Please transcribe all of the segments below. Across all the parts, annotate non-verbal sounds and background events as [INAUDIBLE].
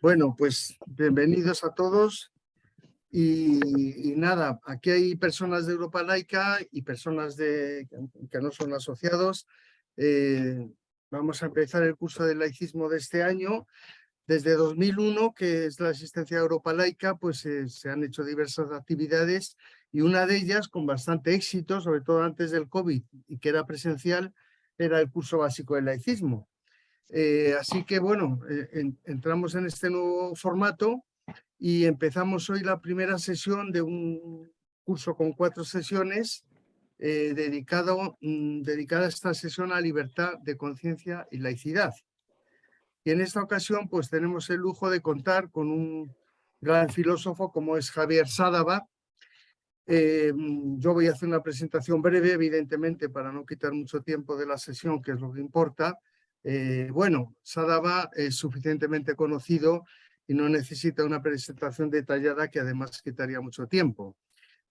Bueno, pues bienvenidos a todos. Y, nada, aquí hay personas de Europa Laica y personas de, que no son asociados. Eh, vamos a empezar el curso de laicismo de este año. Desde 2001, que es la asistencia a Europa Laica, pues eh, se han hecho diversas actividades y una de ellas con bastante éxito, sobre todo antes del COVID y que era presencial, era el curso básico de laicismo. Eh, así que bueno, eh, entramos en este nuevo formato y empezamos hoy la primera sesión de un curso con cuatro sesiones eh, dedicado, mm, dedicada a esta sesión a libertad de conciencia y laicidad. Y en esta ocasión pues tenemos el lujo de contar con un gran filósofo como es Javier Sádava. Mm, yo voy a hacer una presentación breve, evidentemente, para no quitar mucho tiempo de la sesión, que es lo que importa, eh, bueno, Sadaba es suficientemente conocido y no necesita una presentación detallada que además quitaría mucho tiempo.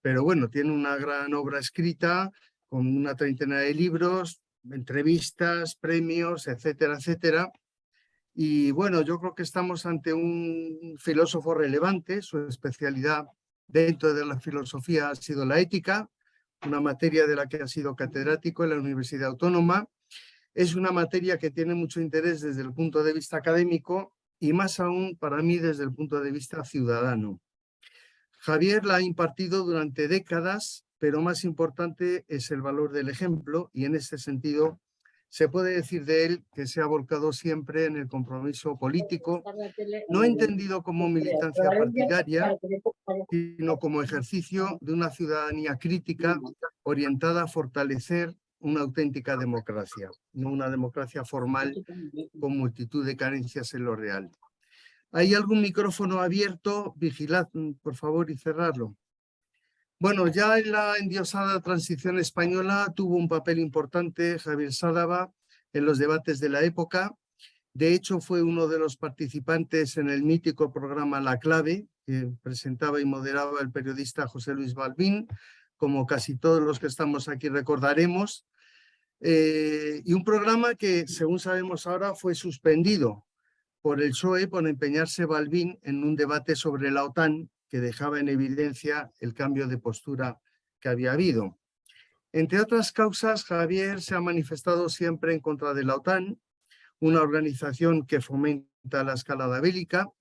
Pero bueno, tiene una gran obra escrita con una treintena de libros, entrevistas, premios, etcétera, etcétera. Y bueno, yo creo que estamos ante un filósofo relevante, su especialidad dentro de la filosofía ha sido la ética, una materia de la que ha sido catedrático en la Universidad Autónoma es una materia que tiene mucho interés desde el punto de vista académico y más aún para mí desde el punto de vista ciudadano. Javier la ha impartido durante décadas, pero más importante es el valor del ejemplo y en este sentido se puede decir de él que se ha volcado siempre en el compromiso político, no entendido como militancia partidaria, sino como ejercicio de una ciudadanía crítica orientada a fortalecer una auténtica democracia, no una democracia formal con multitud de carencias en lo real. ¿Hay algún micrófono abierto? Vigilad, mm, por favor, y cerrarlo. Bueno, ya en la endiosada transición española tuvo un papel importante Javier Sádava en los debates de la época. De hecho, fue uno de los participantes en el mítico programa La Clave, que presentaba y moderaba el periodista José Luis Balbín, como casi todos los que estamos aquí recordaremos, eh, y un programa que, según sabemos ahora, fue suspendido por el PSOE por empeñarse Balbín en un debate sobre la OTAN que dejaba en evidencia el cambio de postura que había habido. Entre otras causas, Javier se ha manifestado siempre en contra de la OTAN, una organización que fomenta la escalada bélica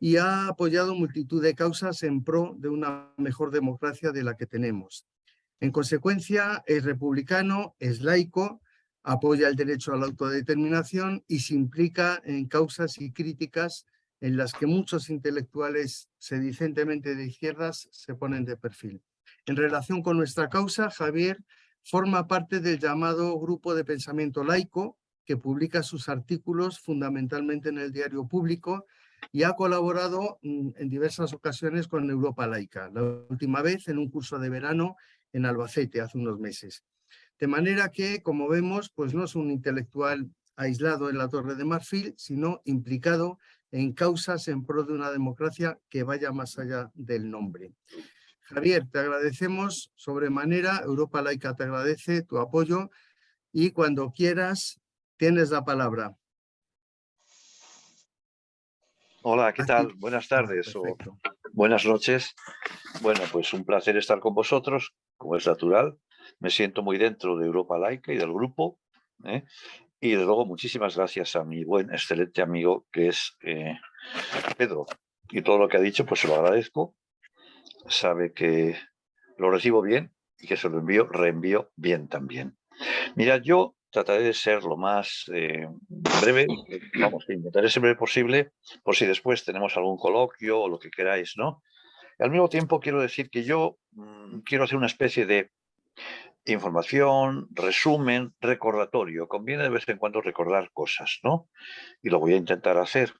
y ha apoyado multitud de causas en pro de una mejor democracia de la que tenemos. En consecuencia, es republicano, es laico, apoya el derecho a la autodeterminación y se implica en causas y críticas en las que muchos intelectuales sedicentemente de izquierdas se ponen de perfil. En relación con nuestra causa, Javier forma parte del llamado Grupo de Pensamiento Laico, que publica sus artículos fundamentalmente en el diario público y ha colaborado mm, en diversas ocasiones con Europa Laica, la última vez en un curso de verano en Albacete hace unos meses. De manera que, como vemos, pues no es un intelectual aislado en la Torre de Marfil, sino implicado en causas en pro de una democracia que vaya más allá del nombre. Javier, te agradecemos sobremanera, Europa Laica te agradece tu apoyo y cuando quieras tienes la palabra. Hola, ¿qué tal? Buenas tardes o buenas noches. Bueno, pues un placer estar con vosotros, como es natural. Me siento muy dentro de Europa Laica y del grupo. ¿eh? Y de luego muchísimas gracias a mi buen, excelente amigo que es eh, Pedro. Y todo lo que ha dicho, pues se lo agradezco. Sabe que lo recibo bien y que se lo envío, reenvío bien también. Mira, yo trataré de ser lo más eh, breve, vamos, intentaré ser breve posible, por si después tenemos algún coloquio o lo que queráis, ¿no? al mismo tiempo quiero decir que yo mm, quiero hacer una especie de información, resumen, recordatorio. Conviene de vez en cuando recordar cosas, ¿no? Y lo voy a intentar hacer.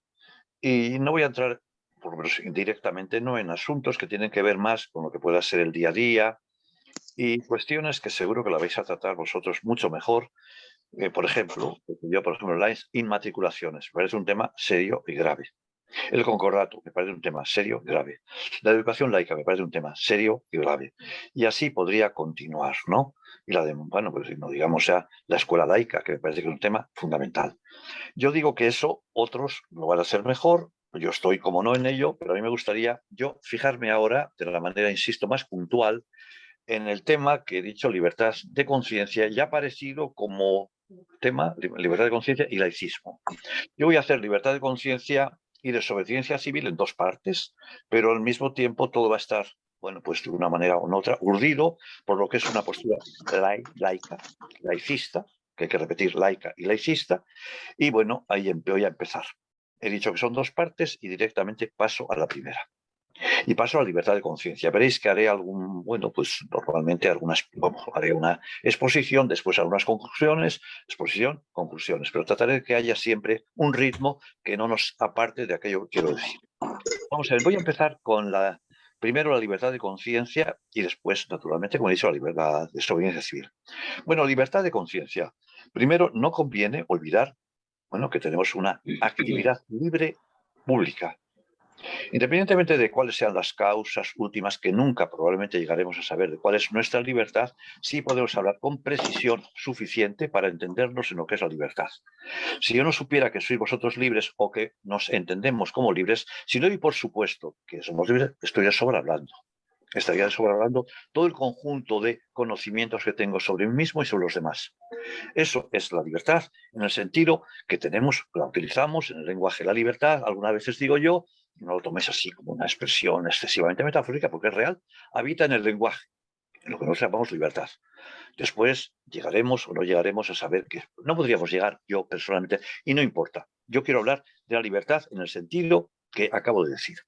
Y no voy a entrar, por lo menos directamente, no en asuntos que tienen que ver más con lo que pueda ser el día a día, y cuestiones que seguro que la vais a tratar vosotros mucho mejor. Eh, por ejemplo, yo, por ejemplo, las inmatriculaciones, me parece un tema serio y grave. El concordato me parece un tema serio y grave. La educación laica me parece un tema serio y grave. Y así podría continuar, ¿no? Y la de, bueno, pues no digamos ya la escuela laica, que me parece que es un tema fundamental. Yo digo que eso otros lo van a hacer mejor yo estoy como no en ello, pero a mí me gustaría yo fijarme ahora de la manera, insisto, más puntual en el tema que he dicho, libertad de conciencia, ya aparecido como tema, libertad de conciencia y laicismo. Yo voy a hacer libertad de conciencia y desobediencia civil en dos partes, pero al mismo tiempo todo va a estar, bueno, pues de una manera u otra, urdido por lo que es una postura laica, laicista, que hay que repetir laica y laicista, y bueno, ahí voy a empezar. He dicho que son dos partes y directamente paso a la primera. Y paso a la libertad de conciencia. Veréis que haré algún, bueno, pues normalmente algunas, haré una exposición, después algunas conclusiones, exposición, conclusiones, pero trataré de que haya siempre un ritmo que no nos aparte de aquello que quiero decir. Vamos a ver, voy a empezar con la, primero la libertad de conciencia y después, naturalmente, como he dicho, la libertad de desobediencia civil. Bueno, libertad de conciencia. Primero, no conviene olvidar bueno, que tenemos una actividad libre pública. Independientemente de cuáles sean las causas últimas, que nunca probablemente llegaremos a saber de cuál es nuestra libertad, sí podemos hablar con precisión suficiente para entendernos en lo que es la libertad. Si yo no supiera que sois vosotros libres o que nos entendemos como libres, si no doy por supuesto que somos libres, estoy de sobra hablando estaría hablando todo el conjunto de conocimientos que tengo sobre mí mismo y sobre los demás. Eso es la libertad, en el sentido que tenemos, la utilizamos en el lenguaje la libertad, algunas veces digo yo, no lo tomes así como una expresión excesivamente metafórica, porque es real, habita en el lenguaje, en lo que nosotros llamamos libertad. Después llegaremos o no llegaremos a saber que no podríamos llegar yo personalmente, y no importa. Yo quiero hablar de la libertad en el sentido que acabo de decir.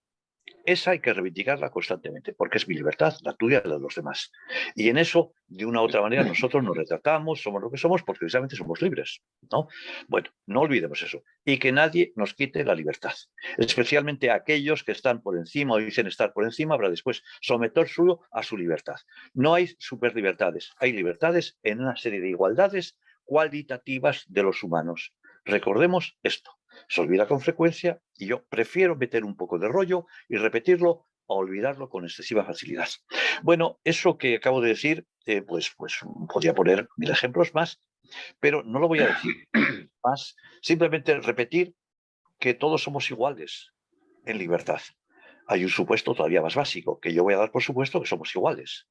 Esa hay que reivindicarla constantemente, porque es mi libertad, la tuya la de los demás. Y en eso, de una u otra manera, nosotros nos retratamos, somos lo que somos, porque precisamente somos libres. ¿no? Bueno, no olvidemos eso. Y que nadie nos quite la libertad. Especialmente aquellos que están por encima o dicen estar por encima, habrá después someter suyo a su libertad. No hay superlibertades, hay libertades en una serie de igualdades cualitativas de los humanos. Recordemos esto se olvida con frecuencia y yo prefiero meter un poco de rollo y repetirlo a olvidarlo con excesiva facilidad. Bueno, eso que acabo de decir, eh, pues, pues podría poner mil ejemplos más, pero no lo voy a decir [CLEARS THROAT] más, simplemente repetir que todos somos iguales en libertad. Hay un supuesto todavía más básico, que yo voy a dar por supuesto que somos iguales.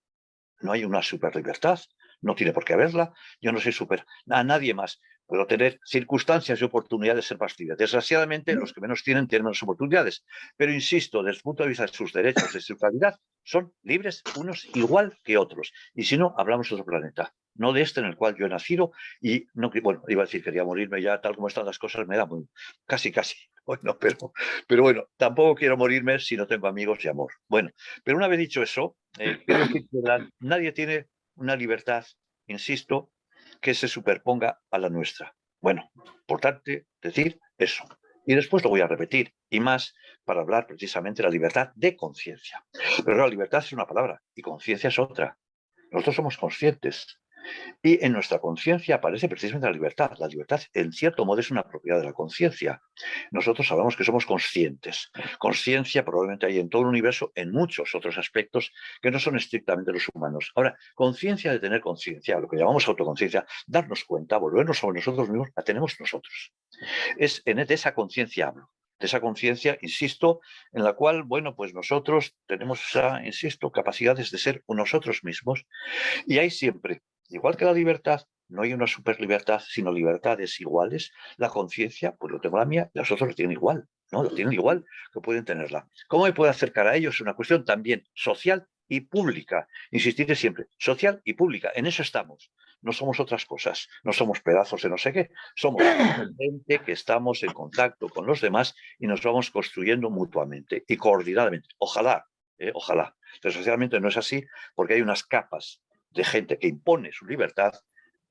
No hay una super libertad, no tiene por qué haberla, yo no soy super a nadie más. Puedo tener circunstancias y oportunidades de ser más. Desgraciadamente, los que menos tienen tienen menos oportunidades. Pero insisto, desde el punto de vista de sus derechos, de su calidad, son libres unos igual que otros. Y si no, hablamos de otro planeta, no de este en el cual yo he nacido y no, bueno, iba a decir, quería morirme ya, tal como están las cosas, me da muy, casi, casi. [LAUGHS] Bueno, pero, pero bueno, tampoco quiero morirme si no tengo amigos y amor. Bueno, pero una vez dicho eso, eh, quiero decir que nadie tiene una libertad, insisto, que se superponga a la nuestra. Bueno, importante decir eso. Y después lo voy a repetir, y más para hablar precisamente de la libertad de conciencia. Pero la libertad es una palabra y conciencia es otra. Nosotros somos conscientes y en nuestra conciencia aparece precisamente la libertad. La libertad, en cierto modo, es una propiedad de la conciencia. Nosotros hablamos que somos conscientes. Conciencia probablemente hay en todo el universo, en muchos otros aspectos que no son estrictamente los humanos. Ahora, conciencia de tener conciencia, lo que llamamos autoconciencia, darnos cuenta, volvernos sobre nosotros mismos, la tenemos nosotros. Es en de esa conciencia hablo de esa conciencia, insisto, en la cual, bueno, pues nosotros tenemos insisto, capacidades de ser nosotros mismos y hay siempre Igual que la libertad, no hay una superlibertad, sino libertades iguales. La conciencia, pues lo tengo la mía, y los otros lo tienen igual, ¿no? Lo tienen igual que pueden tenerla. ¿Cómo me puedo acercar a ellos? Es una cuestión también social y pública. Insistiré siempre, social y pública. En eso estamos. No somos otras cosas. No somos pedazos de no sé qué. Somos [COUGHS] gente que estamos en contacto con los demás y nos vamos construyendo mutuamente y coordinadamente. Ojalá, ¿eh? ojalá. Desgraciadamente no es así porque hay unas capas de gente que impone su libertad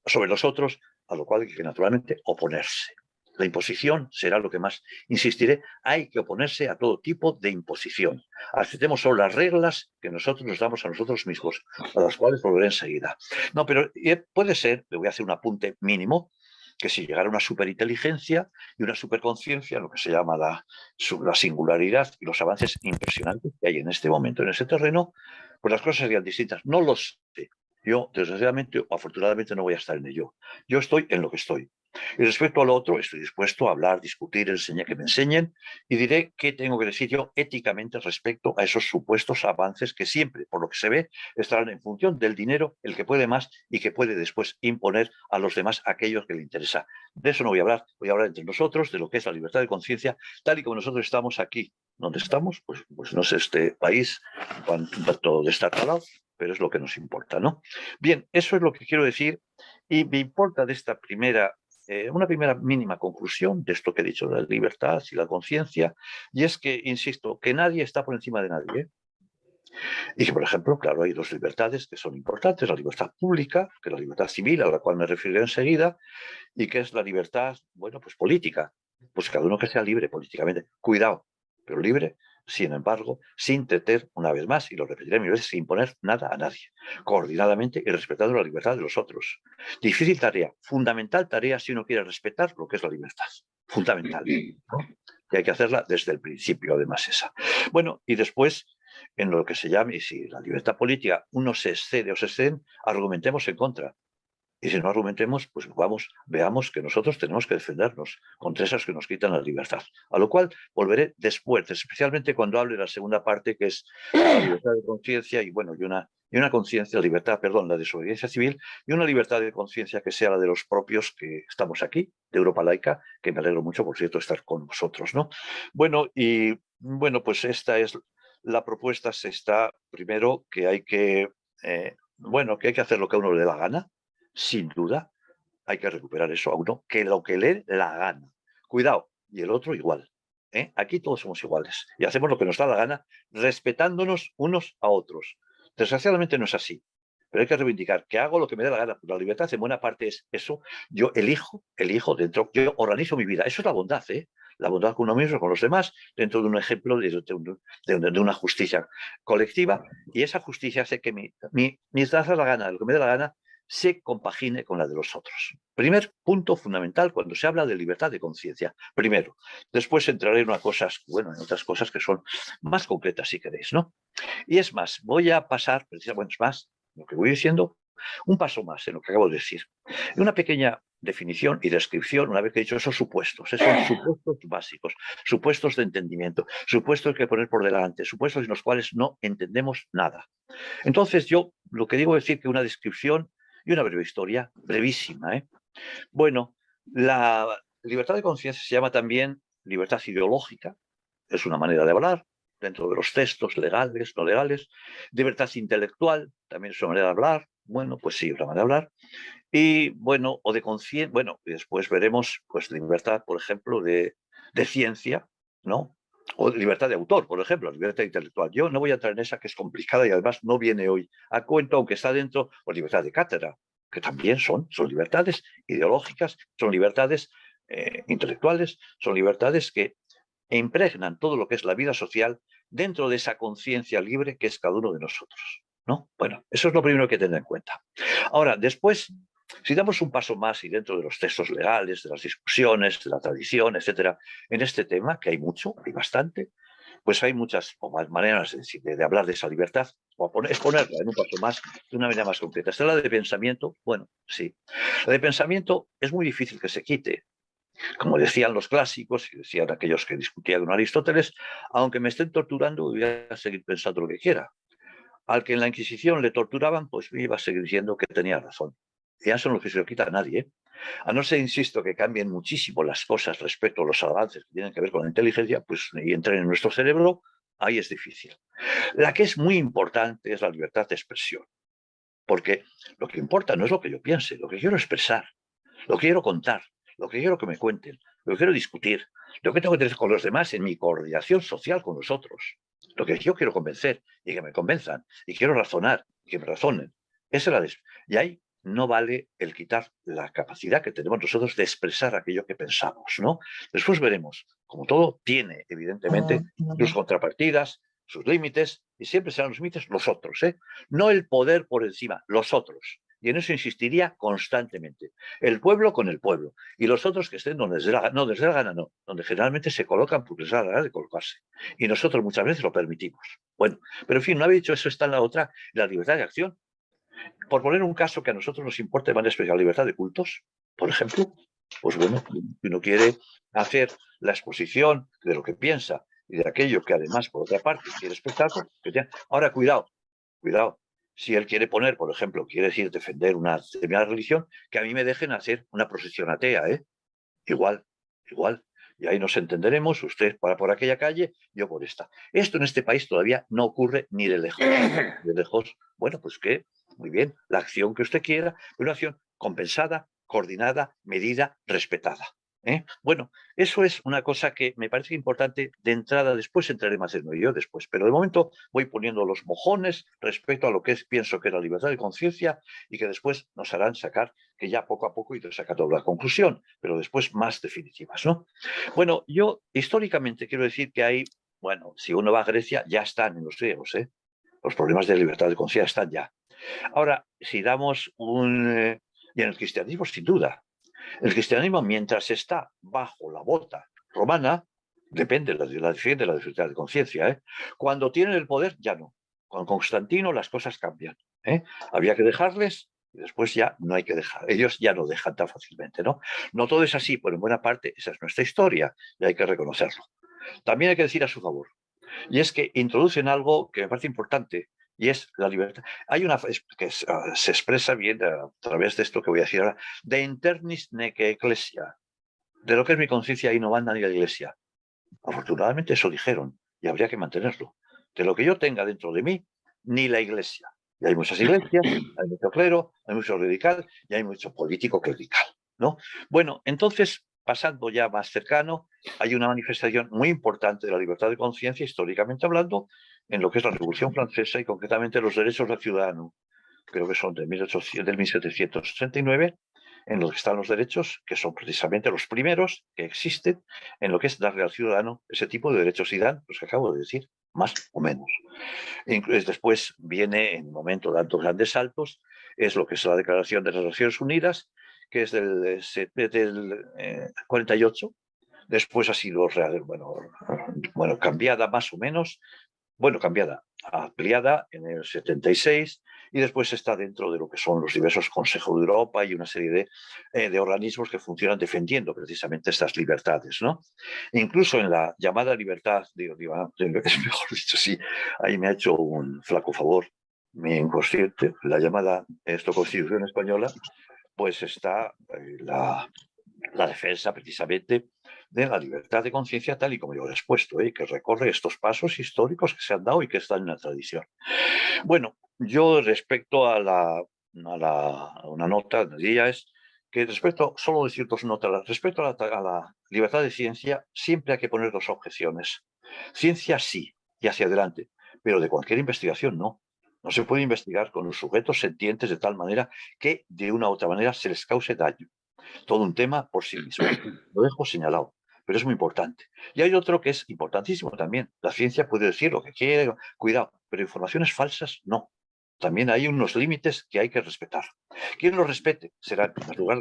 sobre los otros, a lo cual hay que naturalmente oponerse. La imposición será lo que más insistiré. Hay que oponerse a todo tipo de imposición. Aceptemos solo las reglas que nosotros nos damos a nosotros mismos, a las cuales volveré enseguida. No, pero eh, puede ser, le voy a hacer un apunte mínimo, que si llegara una superinteligencia y una superconciencia, lo que se llama la, la, singularidad y los avances impresionantes que hay en este momento en ese terreno, pues las cosas serían distintas. No lo sé, Yo, desgraciadamente o afortunadamente, no voy a estar en ello. Yo estoy en lo que estoy. Y respecto al otro, estoy dispuesto a hablar, discutir, enseñar, que me enseñen y diré qué tengo que decir yo éticamente respecto a esos supuestos avances que siempre, por lo que se ve, estarán en función del dinero, el que puede más y que puede después imponer a los demás aquellos que le interesa. De eso no voy a hablar, voy a hablar entre nosotros de lo que es la libertad de conciencia, tal y como nosotros estamos aquí. ¿Dónde estamos? Pues, pues no sé este país, cuánto de estar lado, pero es lo que nos importa, ¿no? Bien, eso es lo que quiero decir y me importa de esta primera eh, una primera mínima conclusión de esto que he dicho, la libertad y la conciencia, y es que, insisto, que nadie está por encima de nadie. Y que, por ejemplo, claro, hay dos libertades que son importantes, la libertad pública, que es la libertad civil, a la cual me referiré enseguida, y que es la libertad, bueno, pues política. Pues cada uno que sea libre políticamente. Cuidado, pero libre sin embargo, sin teter, una vez más, y lo repetiré mil veces, sin imponer nada a nadie, coordinadamente y respetando la libertad de los otros. Difícil tarea, fundamental tarea si uno quiere respetar lo que es la libertad. Fundamental. Y hay que hacerla desde el principio, además, esa. Bueno, y después, en lo que se llame, y si la libertad política uno se excede o se exceden, argumentemos en contra. Y si no argumentemos, pues vamos, veamos que nosotros tenemos que defendernos contra esas que nos quitan la libertad. A lo cual volveré después, especialmente cuando hable de la segunda parte, que es la libertad de conciencia y bueno, y una, y una conciencia, libertad, perdón, la desobediencia civil, y una libertad de conciencia que sea la de los propios que estamos aquí, de Europa Laica, que me alegro mucho, por cierto, estar con vosotros, ¿no? Bueno, y bueno, pues esta es la propuesta, se está, primero, que hay que, eh, bueno, que hay que hacer lo que a uno le dé la gana, sin duda, hay que recuperar eso a uno, que lo que le la gana. Cuidado, y el otro igual. ¿eh? Aquí todos somos iguales y hacemos lo que nos da la gana, respetándonos unos a otros. Desgraciadamente no es así, pero hay que reivindicar que hago lo que me dé la gana. La libertad en buena parte es eso. Yo elijo, elijo dentro, yo organizo mi vida. Eso es la bondad, ¿eh? la bondad con uno mismo, con los demás, dentro de un ejemplo de, de, una justicia colectiva. Y esa justicia hace que mi, mi, la gana, lo que me dé la gana, se compagine con la de los otros. Primer punto fundamental cuando se habla de libertad de conciencia. Primero. Después entraré en, una cosas, en otras cosas que son más concretas, si queréis, ¿no? Y es más, voy a pasar, precisamente es más, lo que voy diciendo, un paso más en lo que acabo de decir. Una pequeña definición y descripción, una vez que he dicho esos supuestos, esos supuestos básicos, supuestos de entendimiento, supuestos que poner por delante, supuestos en los cuales no entendemos nada. Entonces yo lo que digo es decir que una descripción y una breve historia, brevísima. ¿eh? Bueno, la libertad de conciencia se llama también libertad ideológica, es una manera de hablar, dentro de los textos legales, no legales, libertad intelectual, también es una manera de hablar, bueno, pues sí, una manera de hablar, y bueno, o de conciencia, bueno, después veremos, pues libertad, por ejemplo, de, de ciencia, ¿no? O libertad de autor, por ejemplo, libertad intelectual. Yo no voy a entrar en esa que es complicada y además no viene hoy a cuento, aunque está dentro, por pues, libertad de cátedra, que también son, son libertades ideológicas, son libertades eh, intelectuales, son libertades que impregnan todo lo que es la vida social dentro de esa conciencia libre que es cada uno de nosotros. ¿no? Bueno, eso es lo primero que tener en cuenta. Ahora, después si damos un paso más y dentro de los textos legales, de las discusiones, de la tradición, etcétera, en este tema, que hay mucho, hay bastante, pues hay muchas maneras de, de, hablar de esa libertad, o exponerla en un paso más, de una manera más concreta. Esta la de pensamiento, bueno, sí. La de pensamiento es muy difícil que se quite. Como decían los clásicos y decían aquellos que discutían con Aristóteles, aunque me estén torturando, voy a seguir pensando lo que quiera. Al que en la Inquisición le torturaban, pues iba a seguir diciendo que tenía razón ya los que se lo quita a nadie. ¿eh? A no ser, insisto, que cambien muchísimo las cosas respecto a los avances que tienen que ver con la inteligencia, pues y entren en nuestro cerebro, ahí es difícil. La que es muy importante es la libertad de expresión. Porque lo que importa no es lo que yo piense, lo que quiero expresar, lo que quiero contar, lo que quiero que me cuenten, lo que quiero discutir, lo que tengo que tener con los demás en mi coordinación social con los otros, lo que yo quiero convencer y que me convenzan, y quiero razonar y que me razonen. Esa es la y ahí no vale el quitar la capacidad que tenemos nosotros de expresar aquello que pensamos, ¿no? Después veremos, como todo tiene evidentemente sus contrapartidas, sus límites, y siempre serán los límites los otros, ¿eh? No el poder por encima, los otros. Y en eso insistiría constantemente. El pueblo con el pueblo. Y los otros que estén donde les dé la gana, no, desde la gana no, donde generalmente se colocan porque les da la gana de colocarse. Y nosotros muchas veces lo permitimos. Bueno, pero en fin, no había dicho eso, está en la otra, la libertad de acción. Por poner un caso que a nosotros nos importa de manera especial, libertad de cultos, por ejemplo, pues bueno, si uno quiere hacer la exposición de lo que piensa y de aquello que además, por otra parte, quiere espectáculo, que ahora cuidado, cuidado, si él quiere poner, por ejemplo, quiere decir defender una determinada religión, que a mí me dejen hacer una procesión atea, ¿eh? Igual, igual. Y ahí nos entenderemos, usted para por aquella calle, yo por esta. Esto en este país todavía no ocurre ni de lejos. De lejos, bueno, pues que, muy bien, la acción que usted quiera, una acción compensada, coordinada, medida, respetada. ¿eh? Bueno, eso es una cosa que me parece importante de entrada, después entraré más en ello después, pero de momento voy poniendo los mojones respecto a lo que es, pienso que es la libertad de conciencia y que después nos harán sacar, que ya poco a poco iré sacando la conclusión, pero después más definitivas. ¿no? Bueno, yo históricamente quiero decir que hay, bueno, si uno va a Grecia, ya están en los griegos, ¿eh? los problemas de libertad de conciencia están ya. Ahora, si damos un... Eh, y en el cristianismo, sin duda, el cristianismo, mientras está bajo la bota romana, depende de la, de la libertad de conciencia. ¿eh? Cuando tienen el poder, ya no. Con Constantino las cosas cambian. ¿eh? Había que dejarles y después ya no hay que dejar. Ellos ya no dejan tan fácilmente. ¿no? no todo es así, pero en buena parte esa es nuestra historia y hay que reconocerlo. También hay que decir a su favor. Y es que introducen algo que me parece importante, y es la libertad. Hay una que ah, se expresa bien a través de esto que voy a decir ahora, de internis nece ecclesia, de lo que es mi conciencia y no manda ni la iglesia. Afortunadamente eso dijeron y habría que mantenerlo. De lo que yo tenga dentro de mí, ni la iglesia. Y hay muchas iglesias, hay mucho clero, hay mucho radical y hay mucho político clerical. ¿no? Bueno, entonces, pasando ya más cercano, hay una manifestación muy importante de la libertad de conciencia, históricamente hablando, en lo que es la Revolución Francesa y concretamente los derechos del ciudadano, creo que son de 1800, del 1769, en los que están los derechos, que son precisamente los primeros que existen en lo que es darle al ciudadano ese tipo de derechos y dan, los que acabo de decir, más o menos. Después viene, en un momento dando grandes saltos, es lo que es la Declaración de las Naciones Unidas, que es del, del 48, eh, después ha sido bueno, bueno, cambiada más o menos, bueno, cambiada, ampliada en el 76 y después está dentro de lo que son los diversos consejos de Europa y una serie de, eh, de organismos que funcionan defendiendo precisamente estas libertades. ¿no? Incluso en la llamada libertad, digo, digo, [LAUGHS] es mejor dicho, sí, ahí me ha hecho un flaco favor mi inconsciente, la llamada esto Constitución Española, pues está eh, la, la defensa precisamente de la libertad de conciencia tal y como yo lo he expuesto, ¿eh? que recorre estos pasos históricos que se han dado y que están en la tradición. Bueno, yo respecto a, la, a, la, una nota, diría es que respecto, solo decir dos notas, respecto a la, a la libertad de ciencia, siempre hay que poner dos objeciones. Ciencia sí, y hacia adelante, pero de cualquier investigación no. No se puede investigar con los sujetos sentientes de tal manera que de una u otra manera se les cause daño todo un tema por sí mismo. Lo dejo señalado, pero es muy importante. Y hay otro que es importantísimo también. La ciencia puede decir lo que quiere, cuidado, pero informaciones falsas no. También hay unos límites que hay que respetar. Quien los respete será, en primer lugar,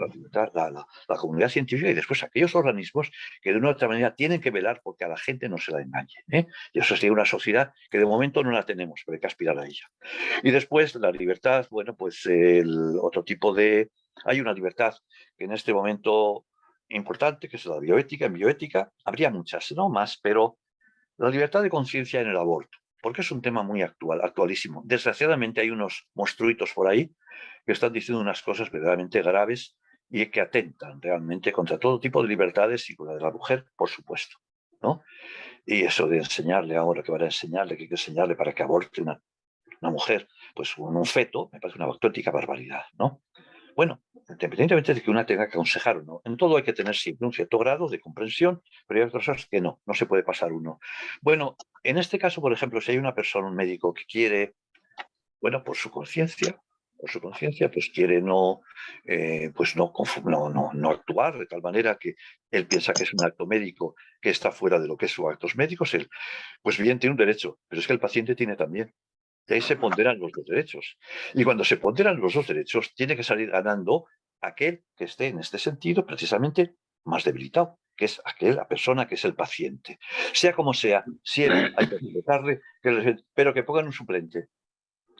la, la, comunidad científica y después aquellos organismos que de una u otra manera tienen que velar porque a la gente no se la engañe. ¿eh? Y eso sería una sociedad que de momento no la tenemos, pero hay que aspirar a ella. Y después la libertad, bueno, pues el otro tipo de, hay una libertad que en este momento importante, que es la bioética. En bioética habría muchas, no más, pero la libertad de conciencia en el aborto, porque es un tema muy actual, actualísimo. Desgraciadamente hay unos monstruitos por ahí que están diciendo unas cosas verdaderamente graves y que atentan realmente contra todo tipo de libertades y con la de la mujer, por supuesto. ¿no? Y eso de enseñarle ahora, que van a enseñarle, que hay que enseñarle para que aborte una, una mujer, pues un, un feto, me parece una auténtica barbaridad. ¿no? Bueno, independientemente de que una tenga que aconsejar o no, en todo hay que tener siempre un cierto grado de comprensión, pero hay otras cosas que no, no se puede pasar uno. Bueno, en este caso, por ejemplo, si hay una persona, un médico que quiere, bueno, por su conciencia, por su conciencia, pues quiere no, eh, pues no, no, no, actuar de tal manera que él piensa que es un acto médico que está fuera de lo que es sus actos médicos, él, pues bien tiene un derecho, pero es que el paciente tiene también. Y ahí se ponderan los dos derechos. Y cuando se ponderan los dos derechos, tiene que salir ganando aquel que esté en este sentido precisamente más debilitado, que es aquel, la persona que es el paciente. Sea como sea, siempre hay que respetarle, pero que pongan un suplente.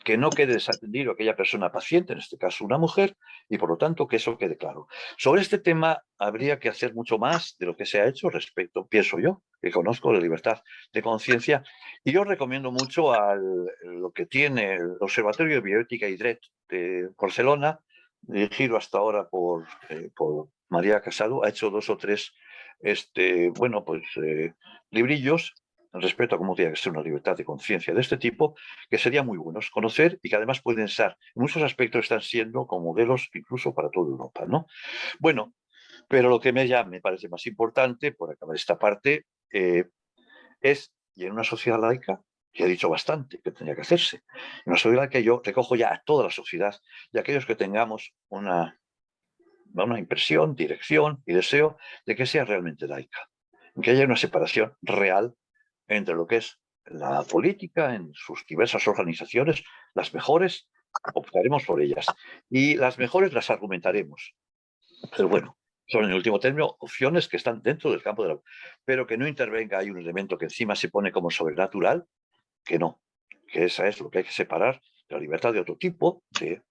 que no quede desatendido aquella persona paciente, en este caso una mujer, y por lo tanto que eso quede claro. Sobre este tema habría que hacer mucho más de lo que se ha hecho respecto, pienso yo, que conozco la libertad de conciencia, y yo recomiendo mucho al, lo que tiene el Observatorio de Bioética y DRET de Barcelona, dirigido hasta ahora por, eh, por María Casado, ha hecho dos o tres este, bueno, pues, eh, librillos respecto a cómo tiene que ser una libertad de conciencia de este tipo, que serían muy buenos conocer y que además pueden ser, en muchos aspectos están siendo como modelos incluso para toda Europa. ¿no? Bueno, pero lo que me, me parece más importante, por acabar esta parte, eh, es, y en una sociedad laica, que he dicho bastante que tendría que hacerse, una sociedad que yo recojo ya a toda la sociedad y aquellos que tengamos una, una impresión, dirección y deseo de que sea realmente laica, que haya una separación real entre lo que es la política en sus diversas organizaciones, las mejores optaremos por ellas y las mejores las argumentaremos. Pero bueno, son en el último término opciones que están dentro del campo de la... Pero que no intervenga, hay un elemento que encima se pone como sobrenatural, que no, que esa es lo que hay que separar la libertad de otro tipo, de,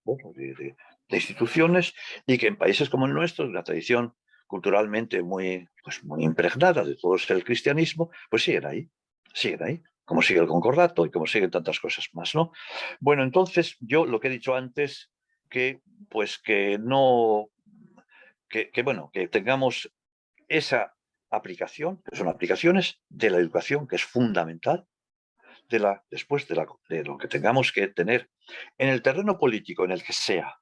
instituciones, y que en países como el nuestro, de una tradición culturalmente muy, pues muy impregnada de todo el cristianismo, pues siguen ahí siguen ahí, como sigue el concordato y como siguen tantas cosas más, ¿no? Bueno, entonces yo lo que he dicho antes, que pues que no, que, bueno, que tengamos esa aplicación, que son aplicaciones de la educación, que es fundamental, de la, después de, la, de lo que tengamos que tener en el terreno político, en el que sea.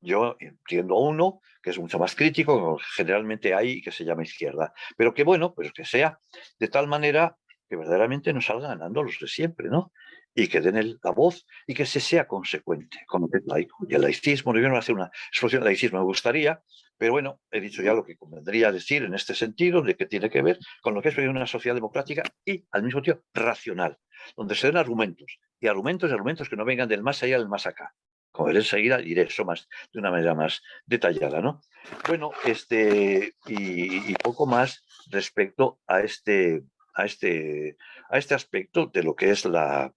Yo entiendo uno que es mucho más crítico, generalmente hay que se llama izquierda, pero que bueno, pues que sea de tal manera que verdaderamente nos salgan ganando los de siempre, ¿no? Y que den la voz y que se sea consecuente con es laico. Y el laicismo, no voy a hacer una exposición de laicismo, me gustaría, pero bueno, he dicho ya lo que convendría decir en este sentido, de que tiene que ver con lo que es una sociedad democrática y al mismo tiempo racional, donde se den argumentos, y argumentos y argumentos que no vengan del más allá del más acá. Como veré enseguida, diré eso más, de una manera más detallada, ¿no? Bueno, este, y poco más respecto a este, a este, a este aspecto de lo que es la,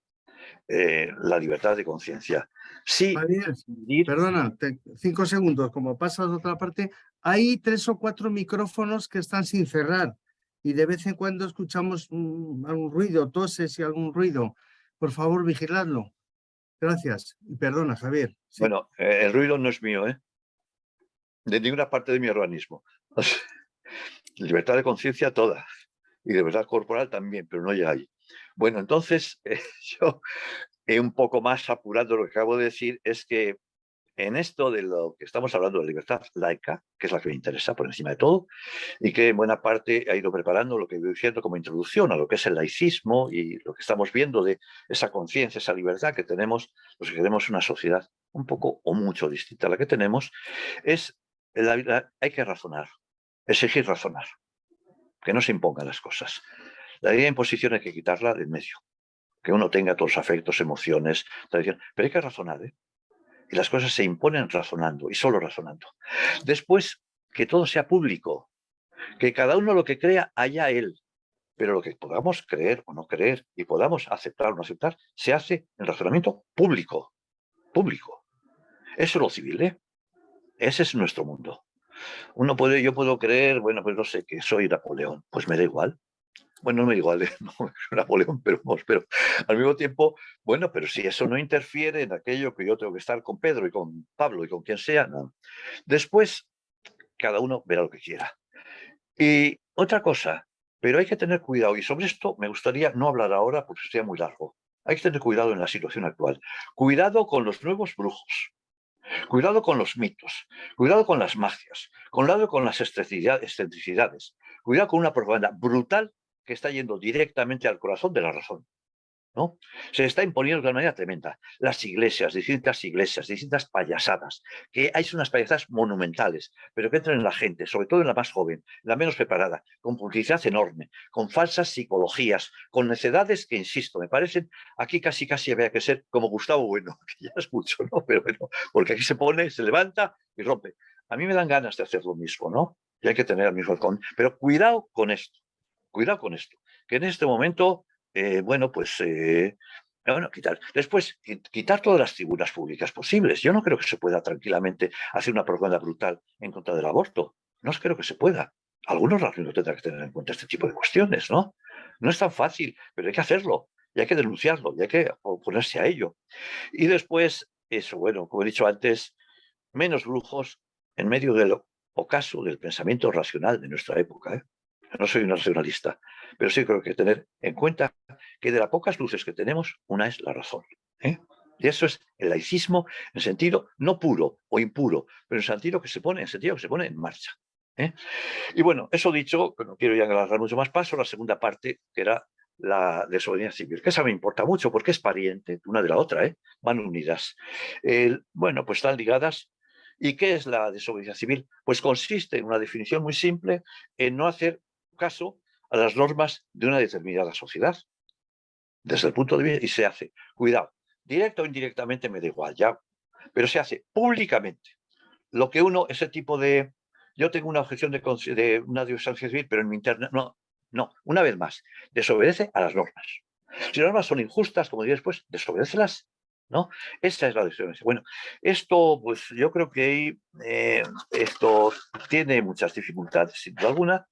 eh, la libertad de conciencia. Sí, perdona, cinco segundos, como pasas a otra parte, hay tres o cuatro micrófonos que están sin cerrar y de vez en cuando escuchamos algún ruido, toses y algún ruido. Por favor, vigiladlo. Gracias. Y perdona, Javier. Bueno, eh, el ruido no es mío, ¿eh? De ninguna parte de mi organismo. [LAUGHS] Libertad de conciencia toda y de verdad corporal también, pero no llega ahí. Bueno, entonces eh, [LAUGHS] yo he un poco más apurado lo que acabo de decir, es que en esto de lo que estamos hablando de libertad laica, que es la que me interesa por encima de todo, y que en buena parte ha ido preparando lo que voy diciendo como introducción a lo que es el laicismo y lo que estamos viendo de esa conciencia, esa libertad que tenemos, los que queremos una sociedad un poco o mucho distinta a la que tenemos, es la, hay que razonar, exigir razonar que no se impongan las cosas. La idea de imposición hay que quitarla del medio, que uno tenga todos los afectos, emociones, tradición, pero hay que razonar, ¿eh? Y las cosas se imponen razonando, y solo razonando. Después, que todo sea público, que cada uno lo que crea haya él, pero lo que podamos creer o no creer y podamos aceptar o no aceptar, se hace en razonamiento público, público. Eso es lo civil, ¿eh? Ese es nuestro mundo. Uno puede, yo puedo creer, bueno, pues no sé, que soy Napoleón, pues me da igual. Bueno, no me da igual, [LAUGHS] no soy Napoleón, pero, pero al mismo tiempo, bueno, pero si eso no interfiere en aquello que yo tengo que estar con Pedro y con Pablo y con quien sea, no. Después, cada uno verá lo que quiera. Y otra cosa, pero hay que tener cuidado, y sobre esto me gustaría no hablar ahora porque sería muy largo. Hay que tener cuidado en la situación actual. Cuidado con los nuevos brujos. Cuidado con los mitos, cuidado con las magias, cuidado con las excentricidades, cuidado con una propaganda brutal que está yendo directamente al corazón de la razón. ¿no? Se está imponiendo de una manera tremenda. Las iglesias, distintas iglesias, distintas payasadas, que hay unas payasadas monumentales, pero que entran en la gente, sobre todo en la más joven, la menos preparada, con publicidad enorme, con falsas psicologías, con necedades que, insisto, me parecen, aquí casi casi había que ser como Gustavo Bueno, [LAUGHS] que ya es mucho, ¿no? Pero bueno, porque aquí se pone, se levanta y rompe. A mí me dan ganas de hacer lo mismo, ¿no? Y hay que tener el mismo con... Pero cuidado con esto, cuidado con esto, que en este momento eh, bueno, pues eh, Bueno, quitar. Después, quitar todas las tribunas públicas posibles. Yo no creo que se pueda tranquilamente hacer una propaganda brutal en contra del aborto. No creo que se pueda. Algunos razones tendrán que tener en cuenta este tipo de cuestiones, ¿no? No es tan fácil, pero hay que hacerlo, y hay que denunciarlo, y hay que oponerse a ello. Y después, eso, bueno, como he dicho antes, menos brujos en medio del ocaso del pensamiento racional de nuestra época. ¿eh? No soy un racionalista, pero sí creo que tener en cuenta que de las pocas luces que tenemos, una es la razón. ¿eh? Y eso es el laicismo en sentido no puro o impuro, pero en sentido que se pone, en sentido que se pone en marcha. ¿eh? Y bueno, eso dicho, no quiero ya agarrar mucho más paso, la segunda parte, que era la desobediencia civil, que esa me importa mucho porque es pariente una de la otra, ¿eh? van unidas. bueno, pues están ligadas. ¿Y qué es la desobediencia civil? Pues consiste en una definición muy simple en no hacer caso a las normas de una determinada sociedad. Desde el punto de vista, y se hace, cuidado, directo o indirectamente me da igual, ya, pero se hace públicamente. Lo que uno, ese tipo de, yo tengo una objeción de, de una desobediencia civil, pero en mi internet, no, no, una vez más, desobedece a las normas. Si las normas son injustas, como diré después, desobedecelas, ¿no? Esa es la desobediencia. Bueno, esto, pues yo creo que eh, esto tiene muchas dificultades, sin duda alguna,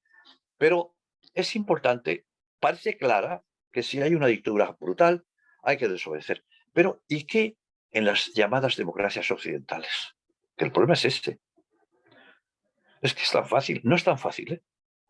pero es importante, parece clara, que si hay una dictadura brutal, hay que desobedecer. Pero, ¿y qué en las llamadas democracias occidentales? Que el problema es este. Es que es tan fácil, no es tan fácil, ¿eh?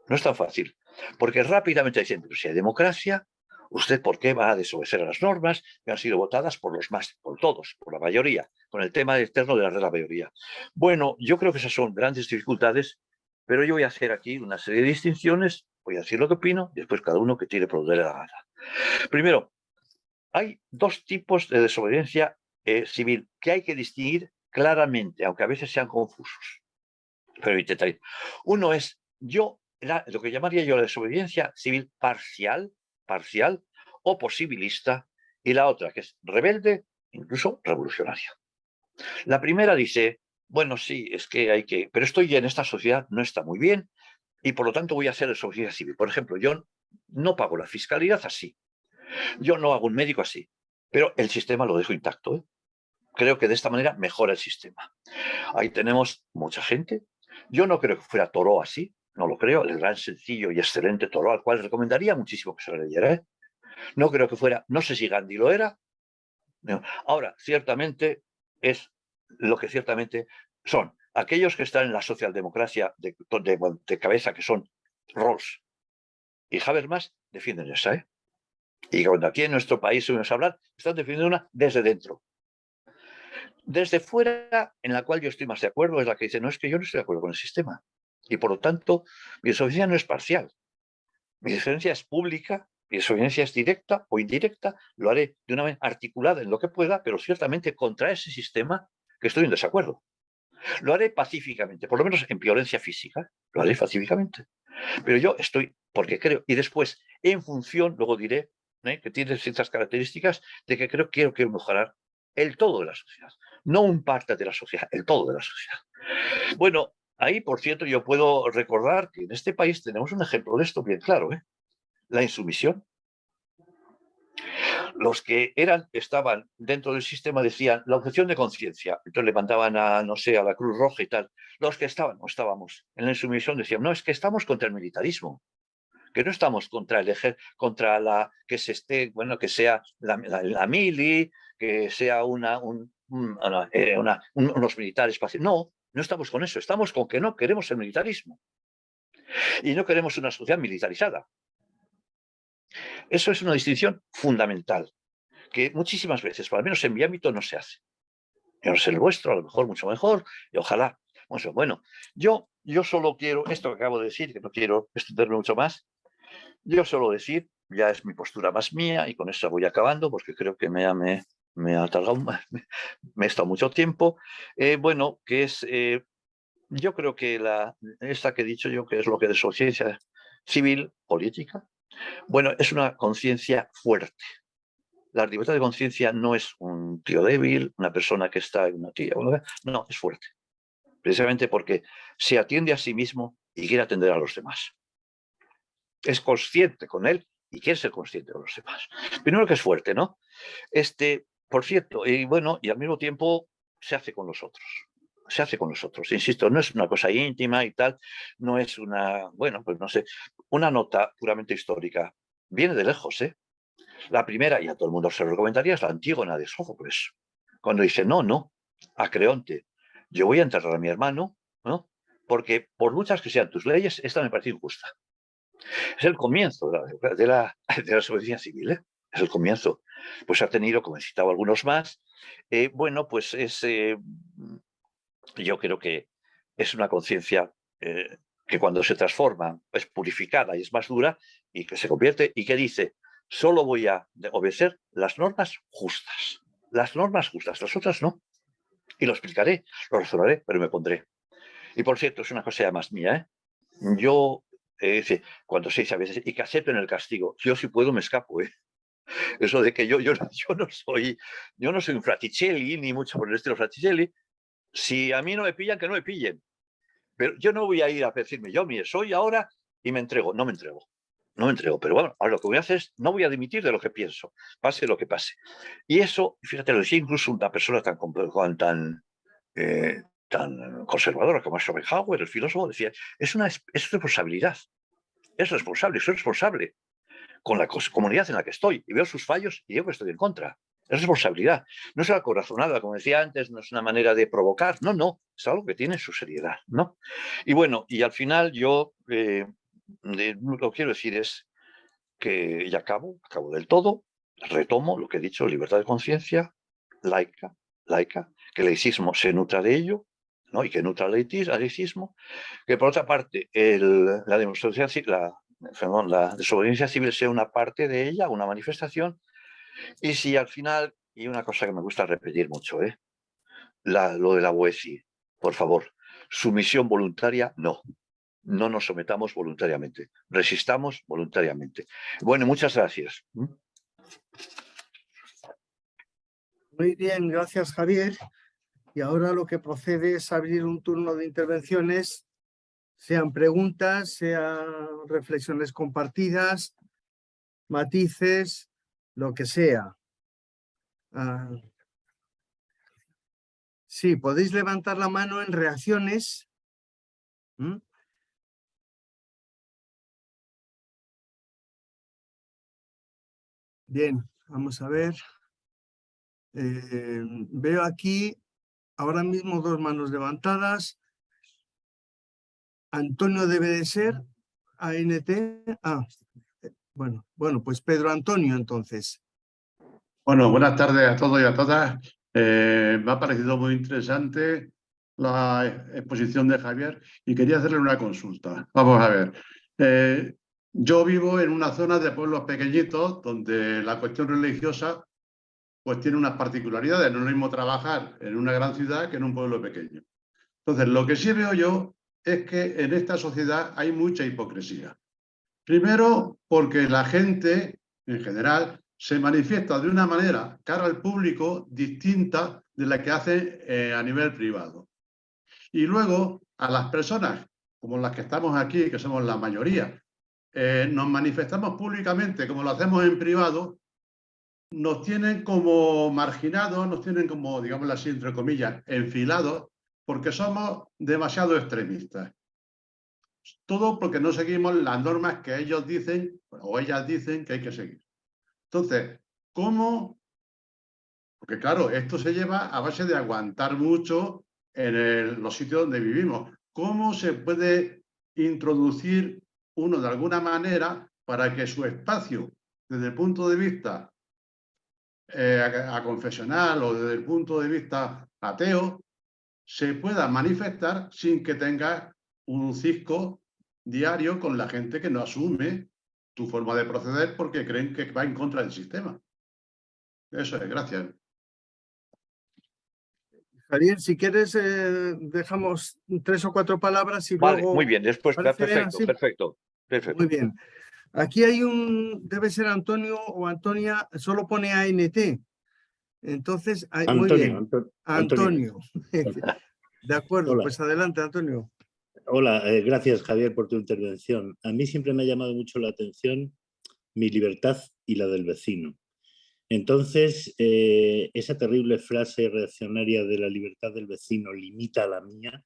No es tan fácil. Porque rápidamente dicen, si hay democracia, ¿usted por qué va a desobedecer a las normas que han sido votadas por los más, por todos, por la mayoría, con el tema la de la mayoría? Bueno, yo creo que esas son grandes dificultades, pero yo voy a hacer aquí una serie de distinciones, voy a decir lo que opino, después cada uno que tire por la gana. Primero, hay dos tipos de desobediencia eh, civil que hay que distinguir claramente, aunque a veces sean confusos. Pero intentaré. Uno es, yo lo que llamaría yo la desobediencia civil parcial, parcial o posibilista, y la otra que es rebelde, incluso revolucionaria. La primera dice, bueno, sí, es que hay que, pero esto ya en esta sociedad no está muy bien y por lo tanto voy a hacer desobediencia civil. Por ejemplo, yo no pago la fiscalidad así, yo no hago un médico así, pero el sistema lo dejo intacto. ¿eh? Creo que de esta manera mejora el sistema. Ahí tenemos mucha gente. Yo no creo que fuera Toro así, no lo creo, el gran, sencillo y excelente Toro, al cual recomendaría muchísimo que se lo leyera. ¿eh? No creo que fuera, no sé si Gandhi lo era. Ahora, ciertamente es lo que ciertamente son aquellos que están en la socialdemocracia de, de, cabeza, que son Rawls y Habermas, defienden esa. ¿eh? Y cuando aquí en nuestro país oímos hablar, están defendiendo una desde dentro. Desde fuera, en la cual yo estoy más de acuerdo, es la que dice, no, es que yo no estoy de acuerdo con el sistema. Y por lo tanto, mi desobediencia no es parcial. Mi desobediencia es pública, mi desobediencia es directa o indirecta, lo haré de una manera articulada en lo que pueda, pero ciertamente contra ese sistema que estoy en desacuerdo. Lo haré pacíficamente, por lo menos en violencia física, lo haré pacíficamente. Pero yo estoy, porque creo, y después, en función, luego diré, ¿eh? que tiene ciertas características de que creo que quiero, quiero mejorar el todo de la sociedad, no un parte de la sociedad, el todo de la sociedad. Bueno, Ahí, por cierto, yo puedo recordar que en este país tenemos un ejemplo de esto bien claro, ¿eh? la insumisión. Los que eran, estaban dentro del sistema decían la objeción de conciencia, entonces levantaban a, no sé, a la Cruz Roja y tal. Los que estaban, no estábamos en la insumisión decían, no, es que estamos contra el militarismo, que no estamos contra el ejército, contra la, que se esté, bueno, que sea la, mili, que sea una, eh, unos militares, no, no estamos con eso, estamos con que no queremos el militarismo. Y no queremos una sociedad militarizada. Eso es una distinción fundamental, que muchísimas veces, por lo menos en mi ámbito, no se hace. No sé el vuestro, a lo mejor mucho mejor, y ojalá. Bueno, yo, yo solo quiero, esto que acabo de decir, que no quiero extenderme mucho más, yo solo decir, ya es mi postura más mía, y con eso voy acabando, porque creo que me, me, me ha tardado, [LAUGHS] me estado mucho tiempo. Eh, bueno, que es, eh, yo creo que la, esta que he dicho yo, que es lo que de ciencia civil, política, bueno, es una conciencia fuerte. La libertad de conciencia no es un tío débil, una persona que está en una tía, no, es fuerte. Precisamente porque se atiende a sí mismo y quiere atender a los demás. Es consciente con él y quiere ser consciente de los demás. Primero que es fuerte, ¿no? Este, por cierto, y bueno, y al mismo tiempo se hace con los otros. Se hace con los otros. Insisto, no es una cosa íntima y tal, no es una, bueno, pues no sé, una nota puramente histórica. Viene de lejos, ¿eh? La primera, y a todo el mundo se lo recomendaría, es la Antígona de Sófocles. Cuando dice, no, no, a Creonte, yo voy a enterrar a mi hermano, ¿no? Porque por muchas que sean tus leyes, esta me parece injusta. Es el comienzo de la, de la, desobediencia civil, ¿eh? es el comienzo. Pues ha tenido, como he citado algunos más, eh, bueno, pues es, eh, yo creo que es una conciencia que cuando se transforma es purificada y es más dura y que se convierte y que dice, solo voy a obedecer las normas justas, las normas justas, las otras no. Y lo explicaré, lo razonaré, pero me pondré. Y por cierto, es una cosa más mía, ¿eh? Yo eh, cuando se dice a veces, y que acepten el castigo, yo si puedo me escapo, ¿eh? Eso de que yo, yo, yo, no soy, yo no soy un fraticelli, ni mucho por el estilo fraticelli. Si a mí no me pillan, que no me pillen. Pero yo no voy a ir a decirme, yo mire, soy ahora y me entrego. No me entrego. No me entrego. Pero bueno, ahora lo que voy a hacer es, no voy a dimitir de lo que pienso, pase lo que pase. Y eso, fíjate, lo decía incluso una persona tan, tan, eh, tan conservadora como Schopenhauer, el filósofo, decía, es una es responsabilidad. Es responsable, soy responsable con la comunidad en la que estoy y veo sus fallos y yo que estoy en contra. Es responsabilidad. No es algo corazonada, como decía antes, no es una manera de provocar. No, no, es algo que tiene su seriedad. ¿no? Y bueno, y al final yo eh, lo que quiero decir es que ya acabo, acabo del todo, retomo lo que he dicho, libertad de conciencia, laica, laica, que el laicismo se nutra de ello, y que nutra al laicismo, que por otra parte la demostración, la, la desobediencia civil sea una parte de ella, una manifestación, y si al final, y una cosa que me gusta repetir mucho, ¿eh? lo de la BOESI, por favor, sumisión voluntaria, no. No nos sometamos voluntariamente, resistamos voluntariamente. Bueno, muchas gracias. Muy bien, gracias Javier. Y ahora lo que procede es abrir un turno de intervenciones, sean preguntas, sean reflexiones compartidas, matices, lo que sea. Ah, sí, podéis levantar la mano en reacciones. Bien, vamos a ver. Eh, veo aquí ahora mismo dos manos levantadas. Antonio debe de ser ANT. Ah, bueno, bueno, pues Pedro Antonio entonces. Bueno, buenas tardes a todos y a todas. Eh, me ha parecido muy interesante la exposición de Javier y quería hacerle una consulta. Vamos a ver. Eh, yo vivo en una zona de pueblos pequeñitos donde la cuestión religiosa pues tiene unas particularidades. No es lo mismo trabajar en una gran ciudad que en un pueblo pequeño. Entonces, lo que sí veo yo es que en esta sociedad hay mucha hipocresía. Primero, porque la gente, en general, se manifiesta de una manera cara al público distinta de la que hace eh, a nivel privado. Y luego, a las personas como las que estamos aquí, que somos la mayoría, eh, nos manifestamos públicamente como lo hacemos en privado nos tienen como marginados, nos tienen como, digamos así, entre comillas, enfilados, porque somos demasiado extremistas. Todo porque no seguimos las normas que ellos dicen o ellas dicen que hay que seguir. Entonces, ¿cómo? Porque claro, esto se lleva a base de aguantar mucho en los sitios donde vivimos. ¿Cómo se puede introducir uno de alguna manera para que su espacio, desde el punto de vista eh, a, confesional o desde el punto de vista ateo, se pueda manifestar sin que tenga un cisco diario con la gente que no asume tu forma de proceder porque creen que va en contra del sistema. Eso es, gracias. Javier, si quieres, eh, dejamos tres o cuatro palabras y vale, luego... muy bien, después, perfecto, perfecto, perfecto. Muy bien. Aquí hay un, debe ser Antonio o Antonia, solo pone ANT. Entonces, Antonio, muy bien. Antonio. [LAUGHS] De acuerdo, pues adelante, Antonio. Hola, eh, gracias Javier por tu intervención. A mí siempre me ha llamado mucho la atención mi libertad y la del vecino. Entonces, eh, esa terrible frase reaccionaria de la libertad del vecino limita la mía,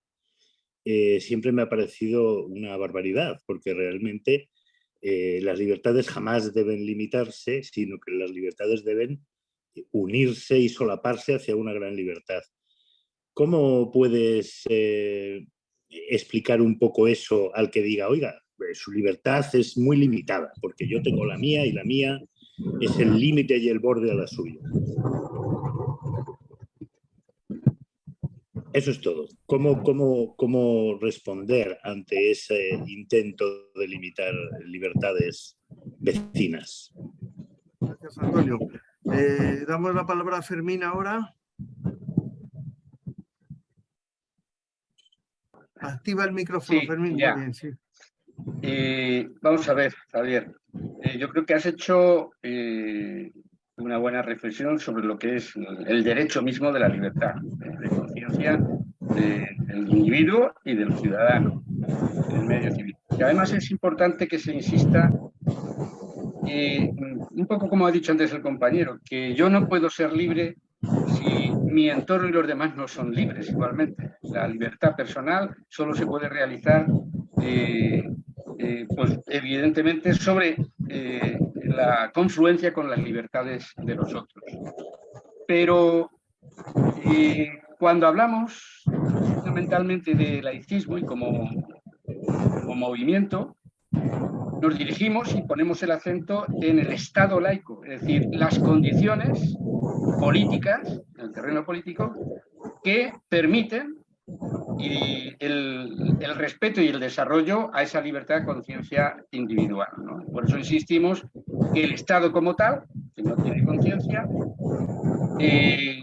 eh, siempre me ha parecido una barbaridad, porque realmente las libertades jamás deben limitarse, sino que las libertades deben unirse y solaparse hacia una gran libertad. ¿Cómo puedes explicar un poco eso al que diga, oiga, su libertad es muy limitada, porque yo tengo la mía y la mía es el límite y el borde a la suya. Eso es todo. ¿Cómo, cómo, cómo responder ante ese intento de limitar libertades vecinas? Gracias, Antonio. Eh, damos la palabra a Fermín ahora. Activa el micrófono, Fermín. Eh, vamos a ver, Javier. Eh, yo creo que has hecho eh, una buena reflexión sobre lo que es el derecho mismo de la libertad de conciencia del individuo y del ciudadano en el medio civil. Y además es importante que se insista, un poco como ha dicho antes el compañero, que yo no puedo ser libre si mi entorno y los demás no son libres igualmente. La libertad personal solo se puede realizar eh, eh, pues evidentemente sobre eh, la confluencia con las libertades de los otros. Pero cuando hablamos fundamentalmente de laicismo y como, como movimiento, nos dirigimos y ponemos el acento en el Estado laico, es decir, las condiciones políticas, en el terreno político, que permiten y el, respeto y el desarrollo a esa libertad de conciencia individual. Por eso insistimos que el Estado como tal, que no tiene conciencia, eh,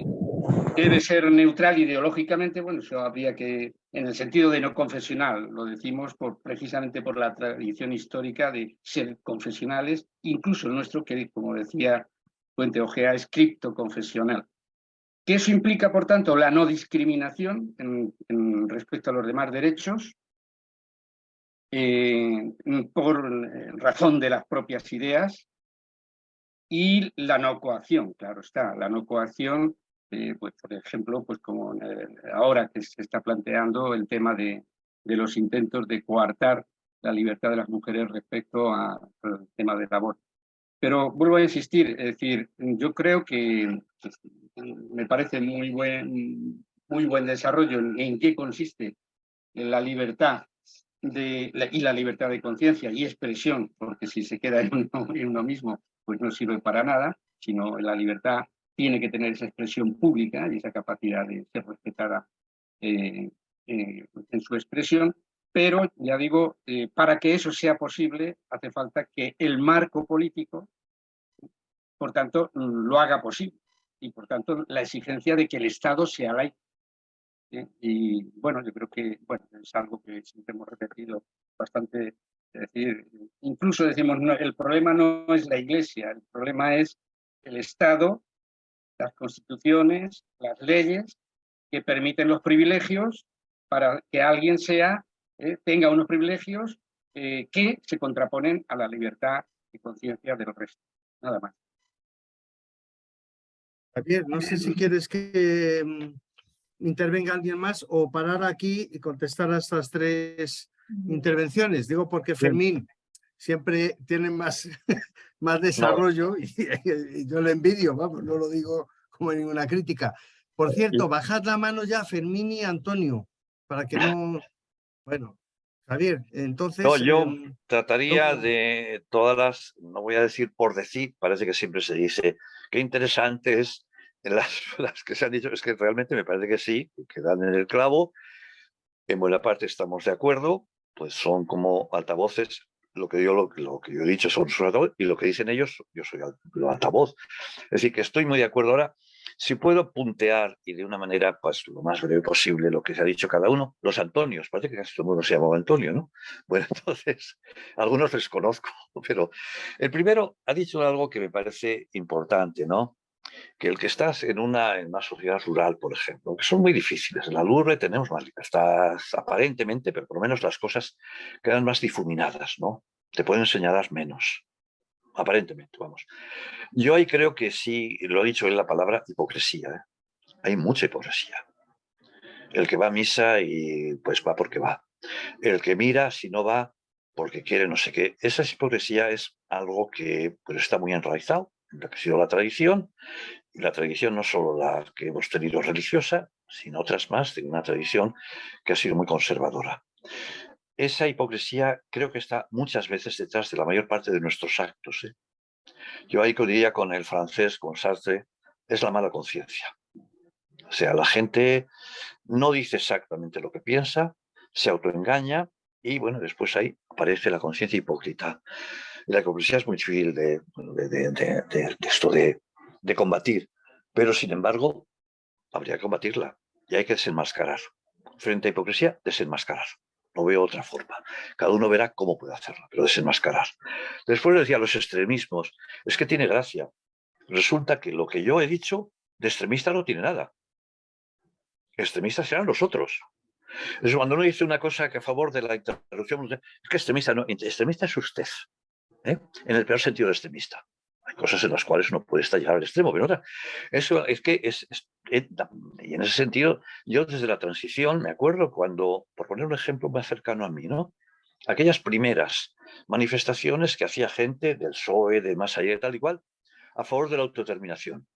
debe ser neutral ideológicamente, bueno, eso habría que, en el sentido de no confesional, lo decimos precisamente por la tradición histórica de ser confesionales, incluso el nuestro, que como decía Puente Ojea, es criptoconfesional que eso implica, por tanto, la no discriminación en, respecto a los demás derechos, eh, por eh, razón de las propias ideas, y la no coacción, claro está, la no coacción, eh, pues, por ejemplo, pues como ahora que se está planteando el tema de, de, los intentos de coartar la libertad de las mujeres respecto al tema del aborto. Pero vuelvo a insistir, es decir, yo creo que me parece muy buen, muy buen desarrollo en, qué consiste la libertad de, y la libertad de conciencia y expresión, porque si se queda en uno, mismo, pues no sirve para nada, sino la libertad tiene que tener esa expresión pública y esa capacidad de ser respetada eh, eh, en su expresión, pero ya digo, eh, para que eso sea posible hace falta que el marco político, por tanto, lo haga posible y por tanto la exigencia de que el Estado sea laico. Y bueno, yo creo que bueno, es algo que siempre hemos repetido bastante, es decir, incluso decimos, no, el problema no es la Iglesia, el problema es el Estado, las constituciones, las leyes que permiten los privilegios para que alguien sea, eh, tenga unos privilegios eh, que se contraponen a la libertad y conciencia de los restos. Nada más. Javier, no sé si quieres que mm, intervenga alguien más o parar aquí y contestar a estas tres intervenciones. Digo porque Fermín siempre tiene más, más desarrollo [LAUGHS] y, yo le envidio, vamos, no lo digo como ninguna crítica. Por cierto, bajad la mano ya Fermín y Antonio, para que no... Bueno, Javier, entonces... No, yo em, trataría de todas las, no voy a decir por decir, parece que siempre se dice, qué interesante es [LAUGHS] las, las que se han dicho, es que realmente me parece que sí, que dan en el clavo, en buena parte estamos de acuerdo, pues son como altavoces, lo que yo, lo, que yo he dicho son sus altavoces, y lo que dicen ellos, yo soy el altavoz. Es decir, que estoy muy de acuerdo ahora. Si puedo puntear y de una manera pues lo más breve posible lo que se ha dicho cada uno, los Antonios, parece que casi todo el mundo se llamaba Antonio, ¿no? [LAUGHS] Bueno, entonces, algunos les conozco, [LAUGHS] pero el primero ha dicho algo que me parece importante, ¿no? Que el que estás en una, en una sociedad rural, por ejemplo, que son muy difíciles. En la urbe tenemos más libertad, aparentemente, pero por lo menos las cosas quedan más difuminadas, ¿no? Te pueden señalar menos. aparentemente, vamos. Yo ahí creo que sí, lo he dicho en la palabra hipocresía. ¿eh? Hay mucha hipocresía. El que va a misa y pues va porque va. El que mira, si no va, porque quiere no sé qué. Esa hipocresía es algo que pues, está muy enraizado en lo que ha sido la tradición. Y la tradición no solo la que hemos tenido religiosa, sino otras más de una tradición que ha sido muy conservadora. Esa hipocresía creo que está muchas veces detrás de la mayor parte de nuestros actos. ¿eh? Yo ahí diría con el francés, con Sartre, es la mala conciencia. O sea, la gente no dice exactamente lo que piensa, se autoengaña y bueno, después ahí aparece la conciencia hipócrita. La hipocresía es muy difícil de, esto de, de combatir, pero sin embargo habría que combatirla y hay que desenmascarar. Frente a hipocresía, desenmascarar. No veo otra forma. Cada uno verá cómo puede hacerlo, pero desenmascarar. Después decía los extremismos. Es que tiene gracia. Resulta que lo que yo he dicho de extremista no tiene nada. Extremistas serán los otros. Cuando uno dice una cosa que a favor de la interrupción, es que extremista no, extremista es usted, ¿eh? en el peor sentido de extremista. Hay cosas en las cuales uno puede estar llegar al extremo, pero otra. Eso es que es, y en ese sentido, yo desde la transición me acuerdo cuando, por poner un ejemplo más cercano a mí, ¿no? Aquellas primeras manifestaciones que hacía gente del PSOE, de más allá y tal y cual, a favor de la autodeterminación.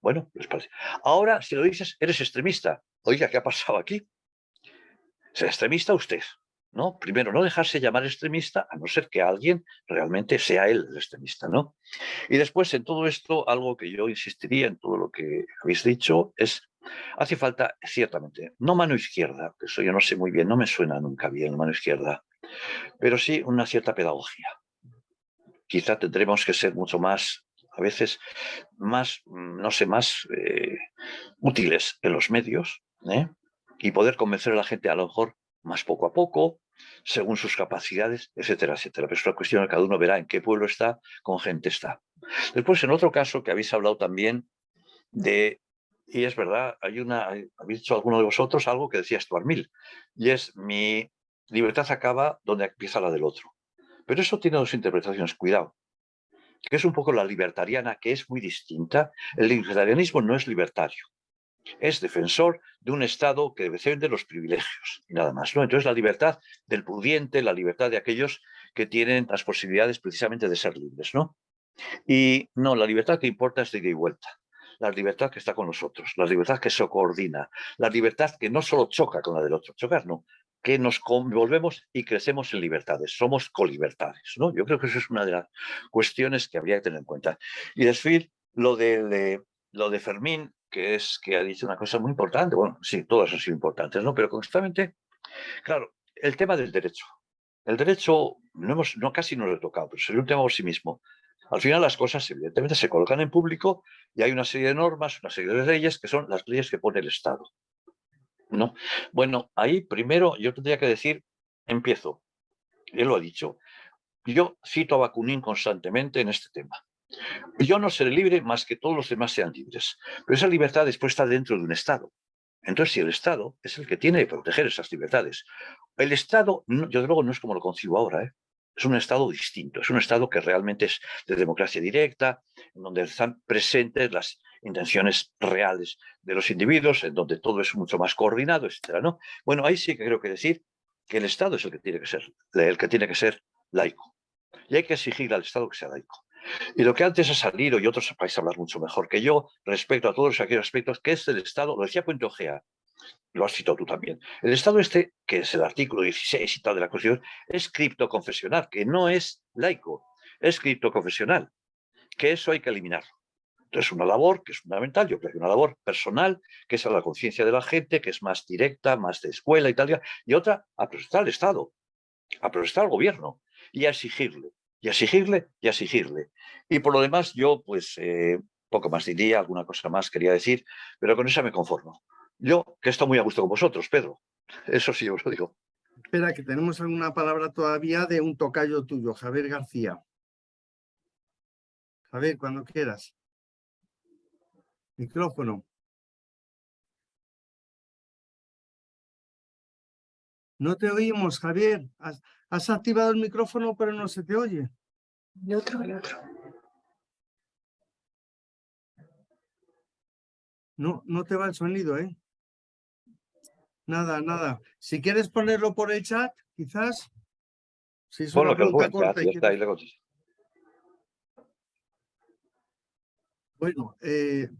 Bueno, pues parece. Ahora, si lo dices, eres extremista. Oiga, ¿qué ha pasado aquí? ¿Es extremista usted? Primero, no dejarse llamar extremista, a no ser que alguien realmente sea él el extremista, ¿no? Y después, en todo esto, algo que yo insistiría en todo lo que habéis dicho es, hace falta, ciertamente, no mano izquierda, que eso yo no sé muy bien, no me suena nunca bien mano izquierda, pero sí una cierta pedagogía. Quizá tendremos que ser mucho más a veces más, no sé, más eh, útiles en los medios ¿eh? y poder convencer a la gente a lo mejor más poco a poco, según sus capacidades, etcétera, etcétera. Pero es una cuestión que cada uno verá en qué pueblo está, con gente está. Después, en otro caso que habéis hablado también de, y es verdad, hay una, habéis dicho alguno de vosotros algo que decía Stuart Mill, y es mi libertad acaba donde empieza la del otro. Pero eso tiene dos interpretaciones, cuidado, que es un poco la libertariana, que es muy distinta. El libertarianismo no es libertario es defensor de un Estado que defiende los privilegios y nada más. ¿no? Entonces la libertad del pudiente, la libertad de aquellos que tienen las posibilidades precisamente de ser libres. ¿no? Y no, la libertad que importa es de ida y vuelta. La libertad que está con nosotros, la libertad que se coordina, la libertad que no solo choca con la del otro, chocar no, que nos convolvemos y crecemos en libertades, somos colibertades. ¿no? Yo creo que eso es una de las cuestiones que habría que tener en cuenta. Y después, lo de, lo de Fermín, que es que ha dicho una cosa muy importante, bueno, sí, todas han sido importantes, ¿no? Pero constantemente, claro, el tema del derecho. El derecho, no, hemos, no casi no lo he tocado, pero sería un tema por sí mismo. Al final las cosas evidentemente se colocan en público y hay una serie de normas, una serie de leyes que son las leyes que pone el Estado. ¿no? Bueno, ahí primero yo tendría que decir, empiezo, él lo ha dicho, yo cito a Bakunin constantemente en este tema. Yo no seré libre más que todos los demás sean libres. Pero esa libertad después está dentro de un Estado. Entonces, si el Estado es el que tiene que proteger esas libertades, el Estado, yo de luego no es como lo concibo ahora, ¿eh? es un Estado distinto, es un Estado que realmente es de democracia directa, en donde están presentes las intenciones reales de los individuos, en donde todo es mucho más coordinado, etcétera, ¿no? Bueno, ahí sí que creo que decir que el Estado es el que tiene que ser, el que tiene que ser laico. Y hay que exigir al Estado que sea laico. Y lo que antes ha salido, y otros vais a hablar mucho mejor que yo, respecto a todos aquellos aspectos, que es el Estado, lo decía Puente Ojea, lo has citado tú también. El Estado este, que es el artículo 16 y tal de la Constitución, es criptoconfesional, que no es laico, es criptoconfesional, que eso hay que eliminarlo. Entonces, una labor que es fundamental, yo creo que una labor personal, que es a la conciencia de la gente, que es más directa, más de escuela y tal, y otra, a protestar al Estado, a protestar al gobierno y a exigirle y exigirle y exigirle. Y por lo demás, yo pues eh, poco más diría, alguna cosa más quería decir, pero con esa me conformo. Yo, que estoy muy a gusto con vosotros, Pedro. Eso sí os lo digo. Espera, que tenemos alguna palabra todavía de un tocayo tuyo, Javier García. Javier, cuando quieras. Micrófono. No te oímos, Javier. Has, activado el micrófono, pero no se te oye. El otro, el otro. No, no te va el sonido, ¿eh? Nada, nada. Si quieres ponerlo por el chat, quizás. Si es Ponlo una que lo pregunta corta está, quieres-. Bueno, eh,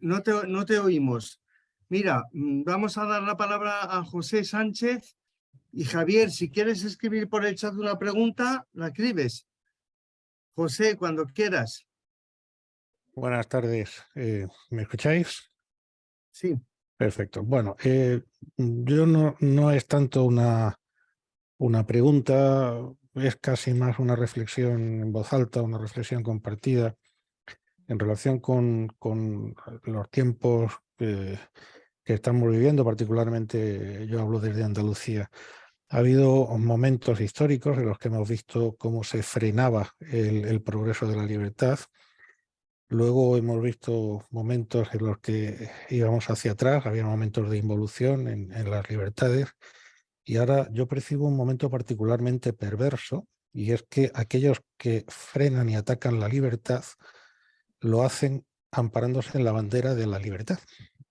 no, te, no te oímos. Mira, mm, vamos a dar la palabra a José Sánchez y Javier, si quieres escribir por el chat una pregunta, la escribes. José, cuando quieras. Buenas tardes. eh, ¿Me escucháis? Sí. Perfecto. Bueno, eh, yo no, no es tanto una, una pregunta, es casi más una reflexión en voz alta, una reflexión compartida en relación con, con los tiempos que, que estamos viviendo, particularmente yo hablo desde Andalucía. Ha habido momentos históricos en los que hemos visto cómo se frenaba el, progreso de la libertad. Luego hemos visto momentos en los que íbamos hacia atrás, había momentos de involución en, en las libertades. Y ahora yo percibo un momento particularmente perverso, y es que aquellos que frenan y atacan la libertad lo hacen amparándose en la bandera de la libertad.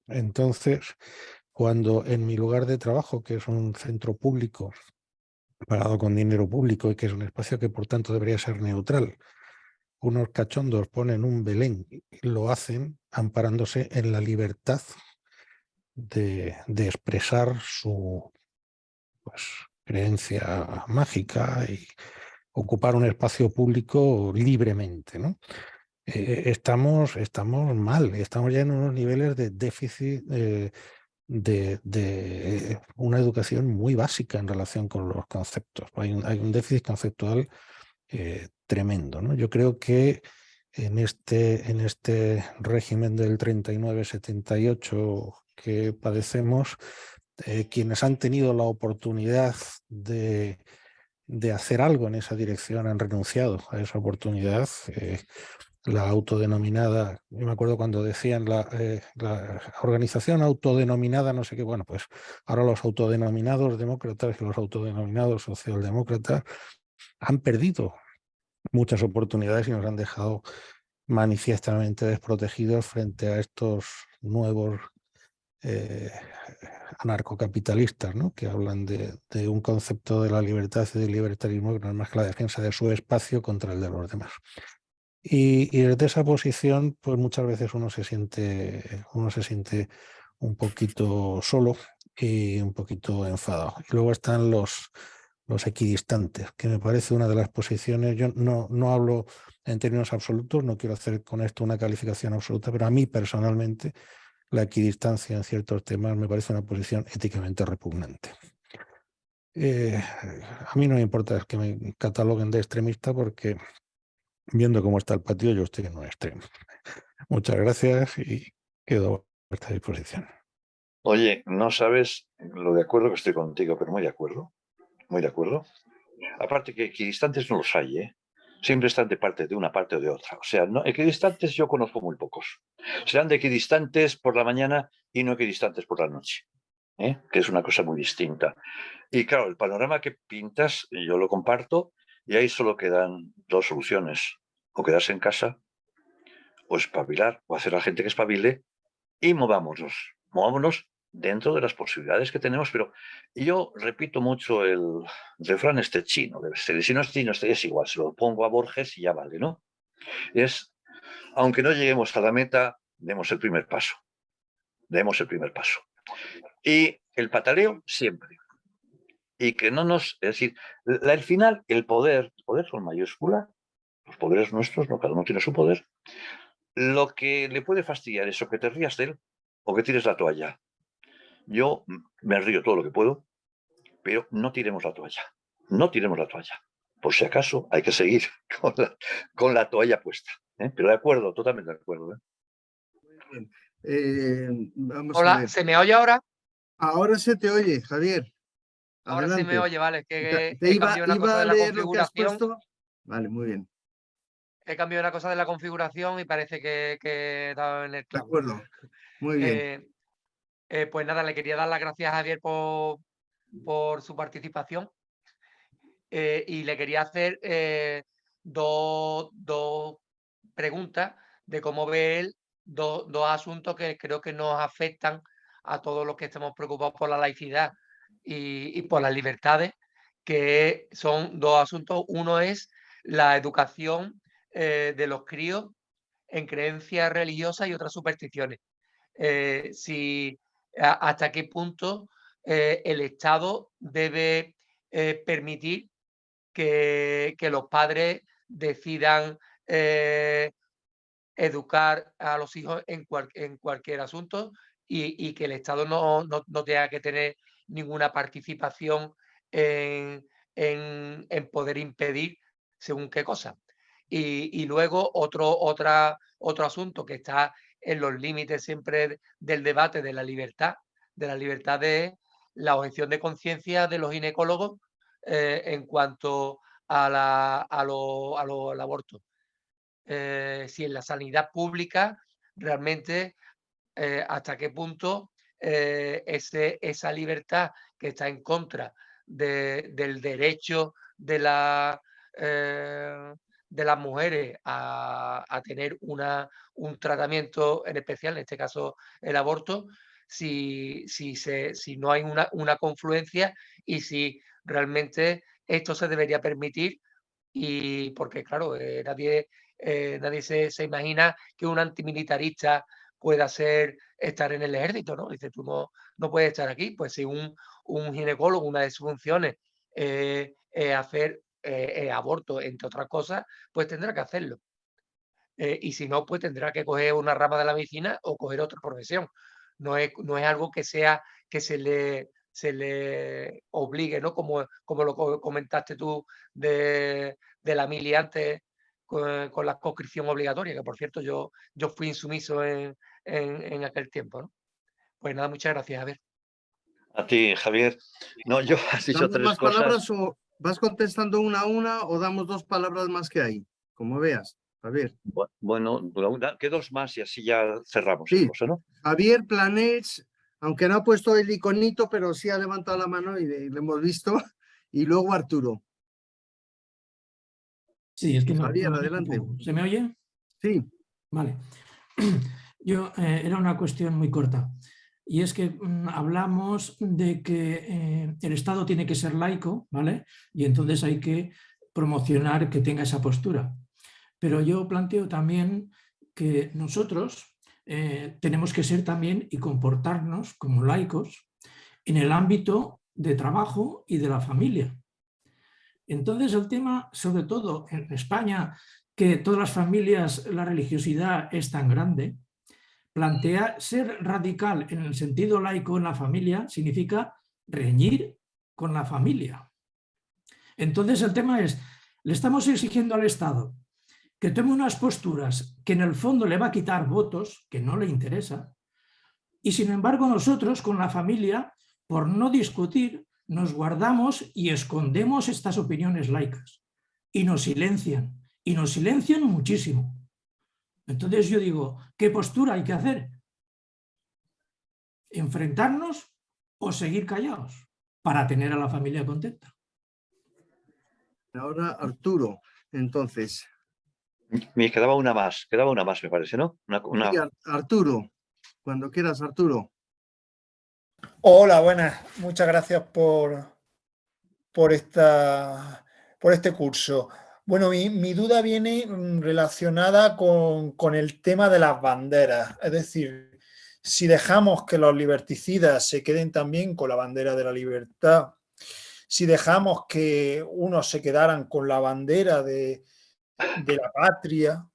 Entonces, cuando en mi lugar de trabajo, que es un centro público pagado con dinero público y que es un espacio que por tanto debería ser neutral, unos cachondos ponen un Belén y lo hacen amparándose en la libertad de, expresar su pues, creencia mágica y ocupar un espacio público libremente. ¿no? Eh, estamos, estamos mal, estamos ya en unos niveles de déficit eh, de, de una educación muy básica en relación con los conceptos. Hay un, hay un déficit conceptual eh, tremendo. ¿no? Yo creo que en este, en este régimen del 39-78 que padecemos, eh, quienes han tenido la oportunidad de, de, hacer algo en esa dirección han renunciado a esa oportunidad. Eh, la autodenominada, yo me acuerdo cuando decían la, eh, la, organización autodenominada, no sé qué, bueno, pues ahora los autodenominados demócratas y los autodenominados socialdemócratas han perdido muchas oportunidades y nos han dejado manifiestamente desprotegidos frente a estos nuevos eh, anarcocapitalistas ¿no? que hablan de, de, un concepto de la libertad y del libertarismo que no es más que la defensa de su espacio contra el de los demás. Y, y, desde esa posición, pues muchas veces uno se siente, uno se siente un poquito solo y un poquito enfadado. Y luego están los, los equidistantes, que me parece una de las posiciones, yo no, no hablo en términos absolutos, no quiero hacer con esto una calificación absoluta, pero a mí personalmente la equidistancia en ciertos temas me parece una posición éticamente repugnante. Eh, a mí no me importa que me cataloguen de extremista porque viendo cómo está el patio yo estoy en un extremo. [LAUGHS] Muchas gracias y quedo a vuestra disposición. Oye, no sabes lo de acuerdo que estoy contigo, pero muy de acuerdo. Muy de acuerdo. Aparte que equidistantes no los hay, ¿eh? Siempre están de parte de una parte o de otra. O sea, no, equidistantes yo conozco muy pocos. Serán de equidistantes por la mañana y no equidistantes por la noche. ¿eh? Que es una cosa muy distinta. Y claro, el panorama que pintas, yo lo comparto, y ahí solo quedan dos soluciones. O quedarse en casa, o espabilar, o hacer a la gente que espabile, y movámonos. Movámonos dentro de las posibilidades que tenemos, pero yo repito mucho el refrán este chino, debe ser, si no es chino, este es igual, se lo pongo a Borges y ya vale, ¿no? Es, aunque no lleguemos a la meta, demos el primer paso, demos el primer paso. Y el pataleo siempre. Y que no nos, es decir, la, el final, el poder, el poder con mayúscula, los poderes nuestros, no cada uno tiene su poder, lo que le puede fastidiar es o que te rías de él o que tires la toalla. Yo me río todo lo que puedo, pero no tiremos la toalla. No tiremos la toalla. Por si acaso hay que seguir [LAUGHS] con la, con la toalla puesta. ¿eh? Pero de acuerdo, totalmente de acuerdo. ¿eh? Muy bien. Eh, vamos a Hola, ver. ¿se me oye ahora? Ahora se te oye, Javier. Ahora sí me oye, vale. Que te he iba, cambiado una iba cosa de la leer lo que has configuración. puesto. Vale, muy bien. He cambiado una cosa de la configuración y parece que, que dado en el De clavo. acuerdo. Muy bien. Eh, eh, pues nada, le quería dar las gracias a Javier por, por su participación. Eh, y le quería hacer dos, dos preguntas de cómo ve él dos, dos asuntos que creo que nos afectan a todos los que estamos preocupados por la laicidad y, y por las libertades, que son dos asuntos. Uno es la educación eh, de los críos en creencias religiosas y otras supersticiones. Eh, si, hasta qué punto eh, el Estado debe permitir que, que, los padres decidan educar a los hijos en, en cualquier asunto y, que el Estado no, no, tenga que tener ninguna participación en, en, poder impedir según qué cosa. Y, luego otro, otra, otro asunto que está en los límites siempre del debate de la libertad, de la libertad de la objeción de conciencia de los ginecólogos eh, en cuanto a la, a lo, al aborto. Eh, si en la sanidad pública realmente eh, hasta qué punto eh, ese, esa libertad que está en contra del derecho de, la, de las mujeres a, tener una, un tratamiento en especial, en este caso el aborto, si, si, se, si no hay una, una confluencia y si realmente esto se debería permitir y porque claro, nadie eh, nadie se, imagina que un antimilitarista pueda ser estar en el ejército, ¿no? Dice, tú no, no puedes estar aquí. Pues si un, un ginecólogo, una de sus funciones es hacer aborto, entre otras cosas, pues tendrá que hacerlo. Eh, y si no, pues tendrá que coger una rama de la medicina o coger otra profesión. No es, no es algo que sea que se le, se le obligue, ¿no? Como, como lo comentaste tú de, de la mili antes, con, la conscripción obligatoria, que por cierto yo, yo fui insumiso en, en, aquel tiempo. ¿no? Pues nada, muchas gracias, Javier. A ti, Javier. No, yo [LAUGHS] has dicho tres más cosas. palabras o vas contestando una a una o damos dos palabras más que hay? Como veas, Javier. Bueno, que dos más y así ya cerramos. Sí. ¿no? Javier Planets, aunque no ha puesto el iconito, pero sí ha levantado la mano y lo hemos visto. [LAUGHS] Y luego Arturo. Sí, es que no, adelante. ¿Se me oye? Sí. Vale. [CLEARS THROAT] Yo, eh, era una cuestión muy corta. Y es que mm, hablamos de que eh, el Estado tiene que ser laico, ¿vale? Y entonces hay que promocionar que tenga esa postura. Pero yo planteo también que nosotros eh, tenemos que ser también y comportarnos como laicos en el ámbito de trabajo y de la familia. Entonces el tema, sobre todo en España, que todas las familias la religiosidad es tan grande, plantea ser radical en el sentido laico en la familia significa reñir con la familia. Entonces el tema es, le estamos exigiendo al Estado que tome unas posturas que en el fondo le va a quitar votos, que no le interesa, y sin embargo nosotros con la familia, por no discutir, nos guardamos y escondemos estas opiniones laicas y nos silencian, y nos silencian muchísimo. Entonces yo digo, ¿qué postura hay que hacer? ¿Enfrentarnos o seguir callados para tener a la familia contenta? Ahora Arturo, entonces. Me quedaba una más, quedaba una más me parece, ¿no? Arturo, cuando quieras Arturo. Hola, buenas. Muchas gracias por, por, esta, por este curso. Bueno, mi, duda viene mm, relacionada con, con, el tema de las banderas. Es decir, si dejamos que los liberticidas se queden también con la bandera de la libertad, si dejamos que unos se quedaran con la bandera de, de la patria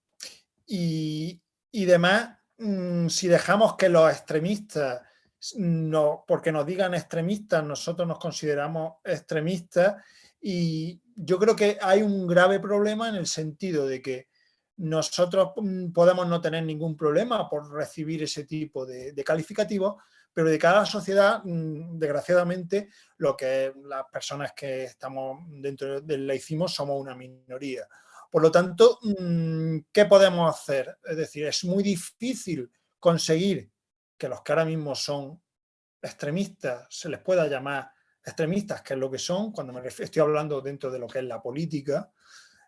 y, y demás, mm, si dejamos que los extremistas no, porque nos digan extremistas, nosotros nos consideramos extremistas y yo creo que hay un grave problema en el sentido de que nosotros mm, podemos no tener ningún problema por recibir ese tipo de, calificativos, pero de cada sociedad, mm, desgraciadamente, lo que las personas que estamos dentro del laicismo somos una minoría. Por lo tanto, mm, ¿qué podemos hacer? Es decir, es muy difícil conseguir que los que ahora mismo son extremistas, se les pueda llamar extremistas, que es lo que son, cuando me estoy hablando dentro de lo que es la política,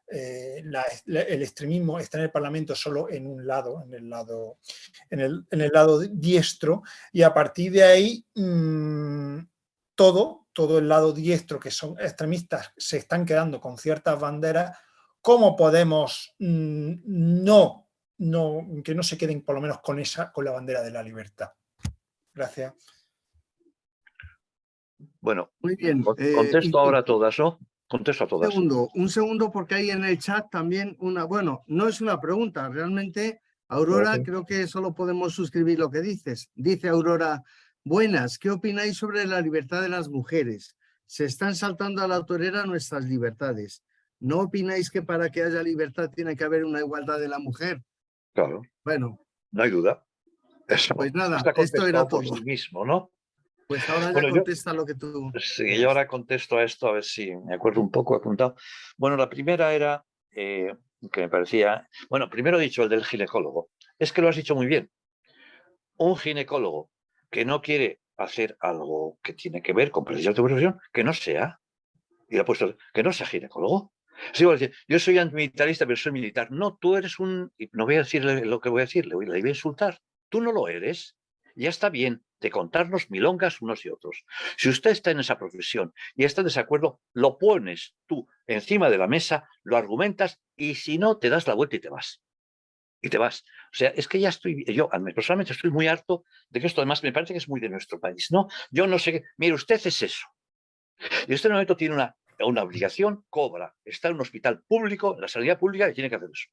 eh, el extremismo está en el Parlamento solo en un lado, en el lado, en el, en el lado diestro, y a partir de ahí mm, todo, todo el lado diestro que son extremistas se están quedando con ciertas banderas, ¿cómo podemos mm, no, no, que no se queden por lo menos con, esa, con la bandera de la libertad? Gracias. Bueno, Muy bien. Eh, contesto ahora a todas, ¿no? Contesto a todas. Un segundo, un segundo porque hay en el chat también una, bueno, no es una pregunta, realmente, Aurora, creo que solo podemos suscribir lo que dices. Dice Aurora, buenas, ¿qué opináis sobre la libertad de las mujeres? Se están saltando a la autorera nuestras libertades. ¿No opináis que para que haya libertad tiene que haber una igualdad de la mujer? Claro. Bueno. No hay duda. pues nada, esto era todo. Sí mismo, ¿no? Pues ahora ya contesta lo que tú... Sí, yo ahora contesto a esto, a ver si me acuerdo un poco apuntado. Bueno, la primera era, eh, que me parecía... Bueno, primero he dicho el del ginecólogo. Es que lo has dicho muy bien. Un ginecólogo que no quiere hacer algo que tiene que ver con precisión de profesión, que no sea. Y ha puesto, que no sea ginecólogo. Sí, yo soy antimilitarista, pero soy militar. No, tú eres un... No voy a decirle lo que voy a decirle, le voy a insultar. Tú no lo eres. Ya está bien de contarnos milongas unos y otros. Si usted está en esa profesión y está en desacuerdo, lo pones tú encima de la mesa, lo argumentas y si no, te das la vuelta y te vas. Y te vas. O sea, es que ya estoy, yo personalmente estoy muy harto de que esto además me parece que es muy de nuestro país, ¿no? Yo no sé qué, mire, usted es eso. Y usted en momento tiene una, una obligación, cobra, está en un hospital público, en la sanidad pública y tiene que hacer eso.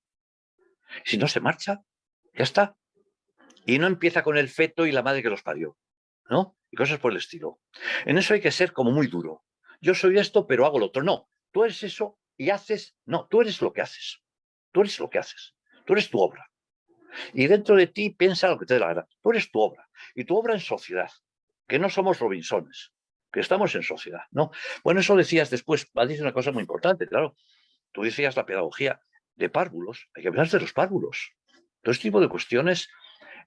Si no se marcha, ya está, y no empieza con el feto y la madre que los parió, ¿no? Y cosas por el estilo. En eso hay que ser como muy duro. Yo soy esto, pero hago lo otro. No, tú eres eso y haces... No, tú eres lo que haces. Tú eres lo que haces. Tú eres tu obra. Y dentro de ti piensa lo que te dé la gana. Tú eres tu obra. Y tu obra en sociedad. Que no somos Robinsones. Que estamos en sociedad, ¿no? Bueno, eso decías después. Decir una cosa muy importante, claro. Tú decías la pedagogía de párvulos. Hay que hablar de los párvulos. Todo este tipo de cuestiones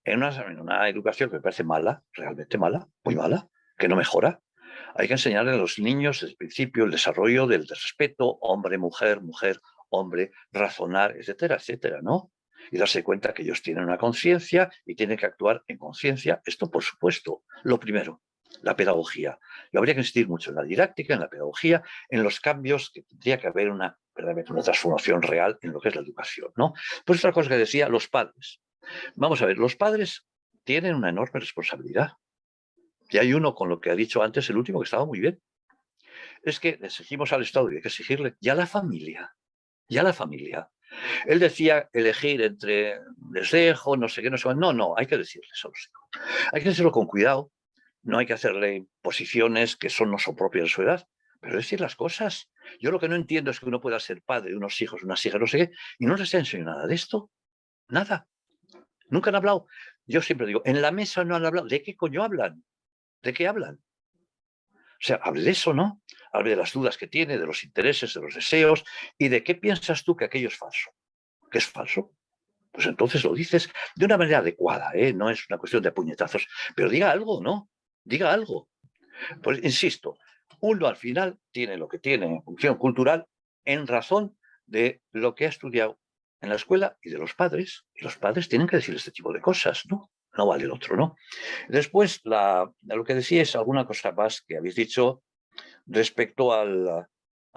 en una, educación que me parece mala, realmente mala, muy mala, que no mejora. Hay que enseñarle a los niños desde el principio el desarrollo del respeto, hombre, mujer, mujer, hombre, razonar, etcétera, etcétera, ¿no? Y darse cuenta que ellos tienen una conciencia y tienen que actuar en conciencia. Esto, por supuesto, lo primero, la pedagogía. Y habría que insistir mucho en la didáctica, en la pedagogía, en los cambios que tendría que haber una, una transformación real en lo que es la educación, ¿no? Pues otra cosa que decía, los padres. Vamos a ver, los padres tienen una enorme responsabilidad. Y hay uno con lo que ha dicho antes el último que estaba muy bien. Es que exigimos al Estado y hay que exigirle ya la familia, ya la familia. Él decía elegir entre les dejo, no sé qué, no sé No, no, hay que decirles a los hijos. Hay que decirlo con cuidado. No hay que hacerle posiciones que son no son propias de su edad, pero decir las cosas. Yo lo que no entiendo es que uno pueda ser padre de unos hijos, unas hijas, no sé qué, y no les ha enseñado nada de esto. Nada. Nunca han hablado. Yo siempre digo, en la mesa no han hablado. ¿De qué coño hablan? ¿De qué hablan? O sea, hable de eso, ¿no? Hable de las dudas que tiene, de los intereses, de los deseos y de qué piensas tú que aquello es falso. ¿Que es falso? Pues entonces lo dices de una manera adecuada, ¿eh? No es una cuestión de puñetazos. Pero diga algo, ¿no? Diga algo. Pues insisto, uno al final tiene lo que tiene función cultural en razón de lo que ha estudiado en la escuela y de los padres, y los padres tienen que decir este tipo de cosas, ¿no? No vale el otro, ¿no? Después, la, lo que decía es alguna cosa más que habéis dicho respecto a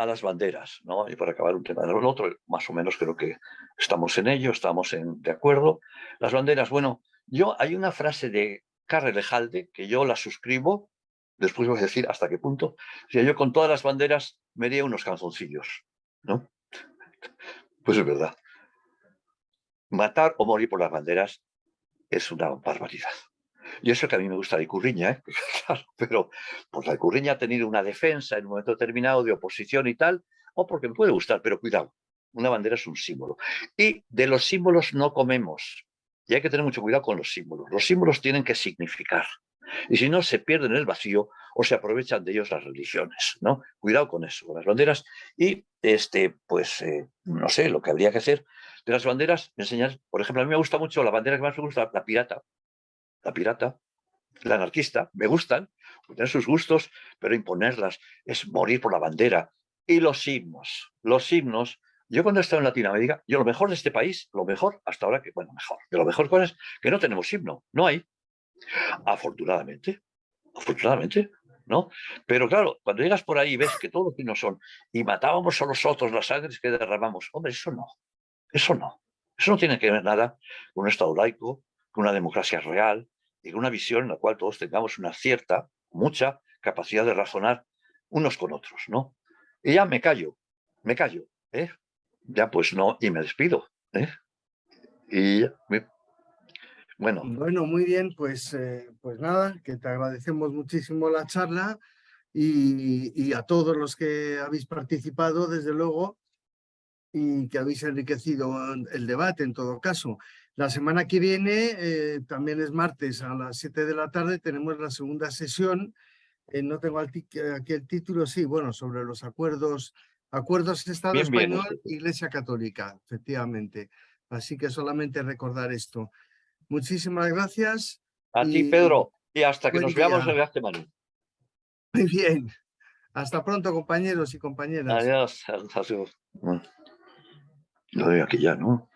las banderas, ¿no? Y para acabar un tema de lo otro, más o menos creo que estamos en ello, estamos en, de acuerdo. Las banderas, bueno, yo hay una frase de Carre Lejalde que yo la suscribo, después voy a decir hasta qué punto. O yo con todas las banderas me haría unos canzoncillos, ¿no? [LAUGHS] Pues es verdad matar o morir por las banderas es una barbaridad. Y eso que a mí me gusta la Icurriña, ¿eh? [LAUGHS] claro, pero pues la Icurriña ha tenido una defensa en un momento determinado de oposición y tal, o porque me puede gustar, pero cuidado, una bandera es un símbolo. Y de los símbolos no comemos, y hay que tener mucho cuidado con los símbolos. Los símbolos tienen que significar, y si no, se pierden en el vacío o se aprovechan de ellos las religiones, ¿no? Cuidado con eso, con las banderas. Y, este, pues, eh, no sé, lo que habría que hacer de las banderas, enseñar, por ejemplo, a mí me gusta mucho la bandera que más me gusta, la pirata. La pirata, la anarquista, me gustan, tener sus gustos, pero imponerlas es morir por la bandera. Y los himnos, los himnos, Yo cuando he estado en Latinoamérica, yo lo mejor de este país, lo mejor hasta ahora que, bueno, mejor, de lo mejor cosas que no tenemos himno, no hay. Afortunadamente, afortunadamente, ¿no? Pero claro, cuando llegas por ahí y ves que todos los himnos son y matábamos a los otros las sangres que derramamos, hombre, eso no, eso no. Eso no tiene que ver nada con un Estado laico, con una democracia real y con una visión en la cual todos tengamos una cierta, mucha capacidad de razonar unos con otros, ¿no? Y ya me callo, me callo, ¿eh? Ya pues no, y me despido, ¿eh? Y bueno. Bueno, muy bien, pues, eh, pues nada, que te agradecemos muchísimo la charla y, y a todos los que habéis participado, desde luego, y que habéis enriquecido el debate en todo caso. La semana que viene, eh, también es martes a las 7 de la tarde, tenemos la segunda sesión. Eh, no tengo aquí el título, sí, bueno, sobre los acuerdos, acuerdos Estado Español, Iglesia Católica, efectivamente. Así que solamente recordar esto. Muchísimas gracias. A ti, Pedro, y hasta que nos veamos en la semana. Muy bien. Hasta pronto, compañeros y compañeras. Adiós. Adiós. Lo veo aquí ya, ¿no?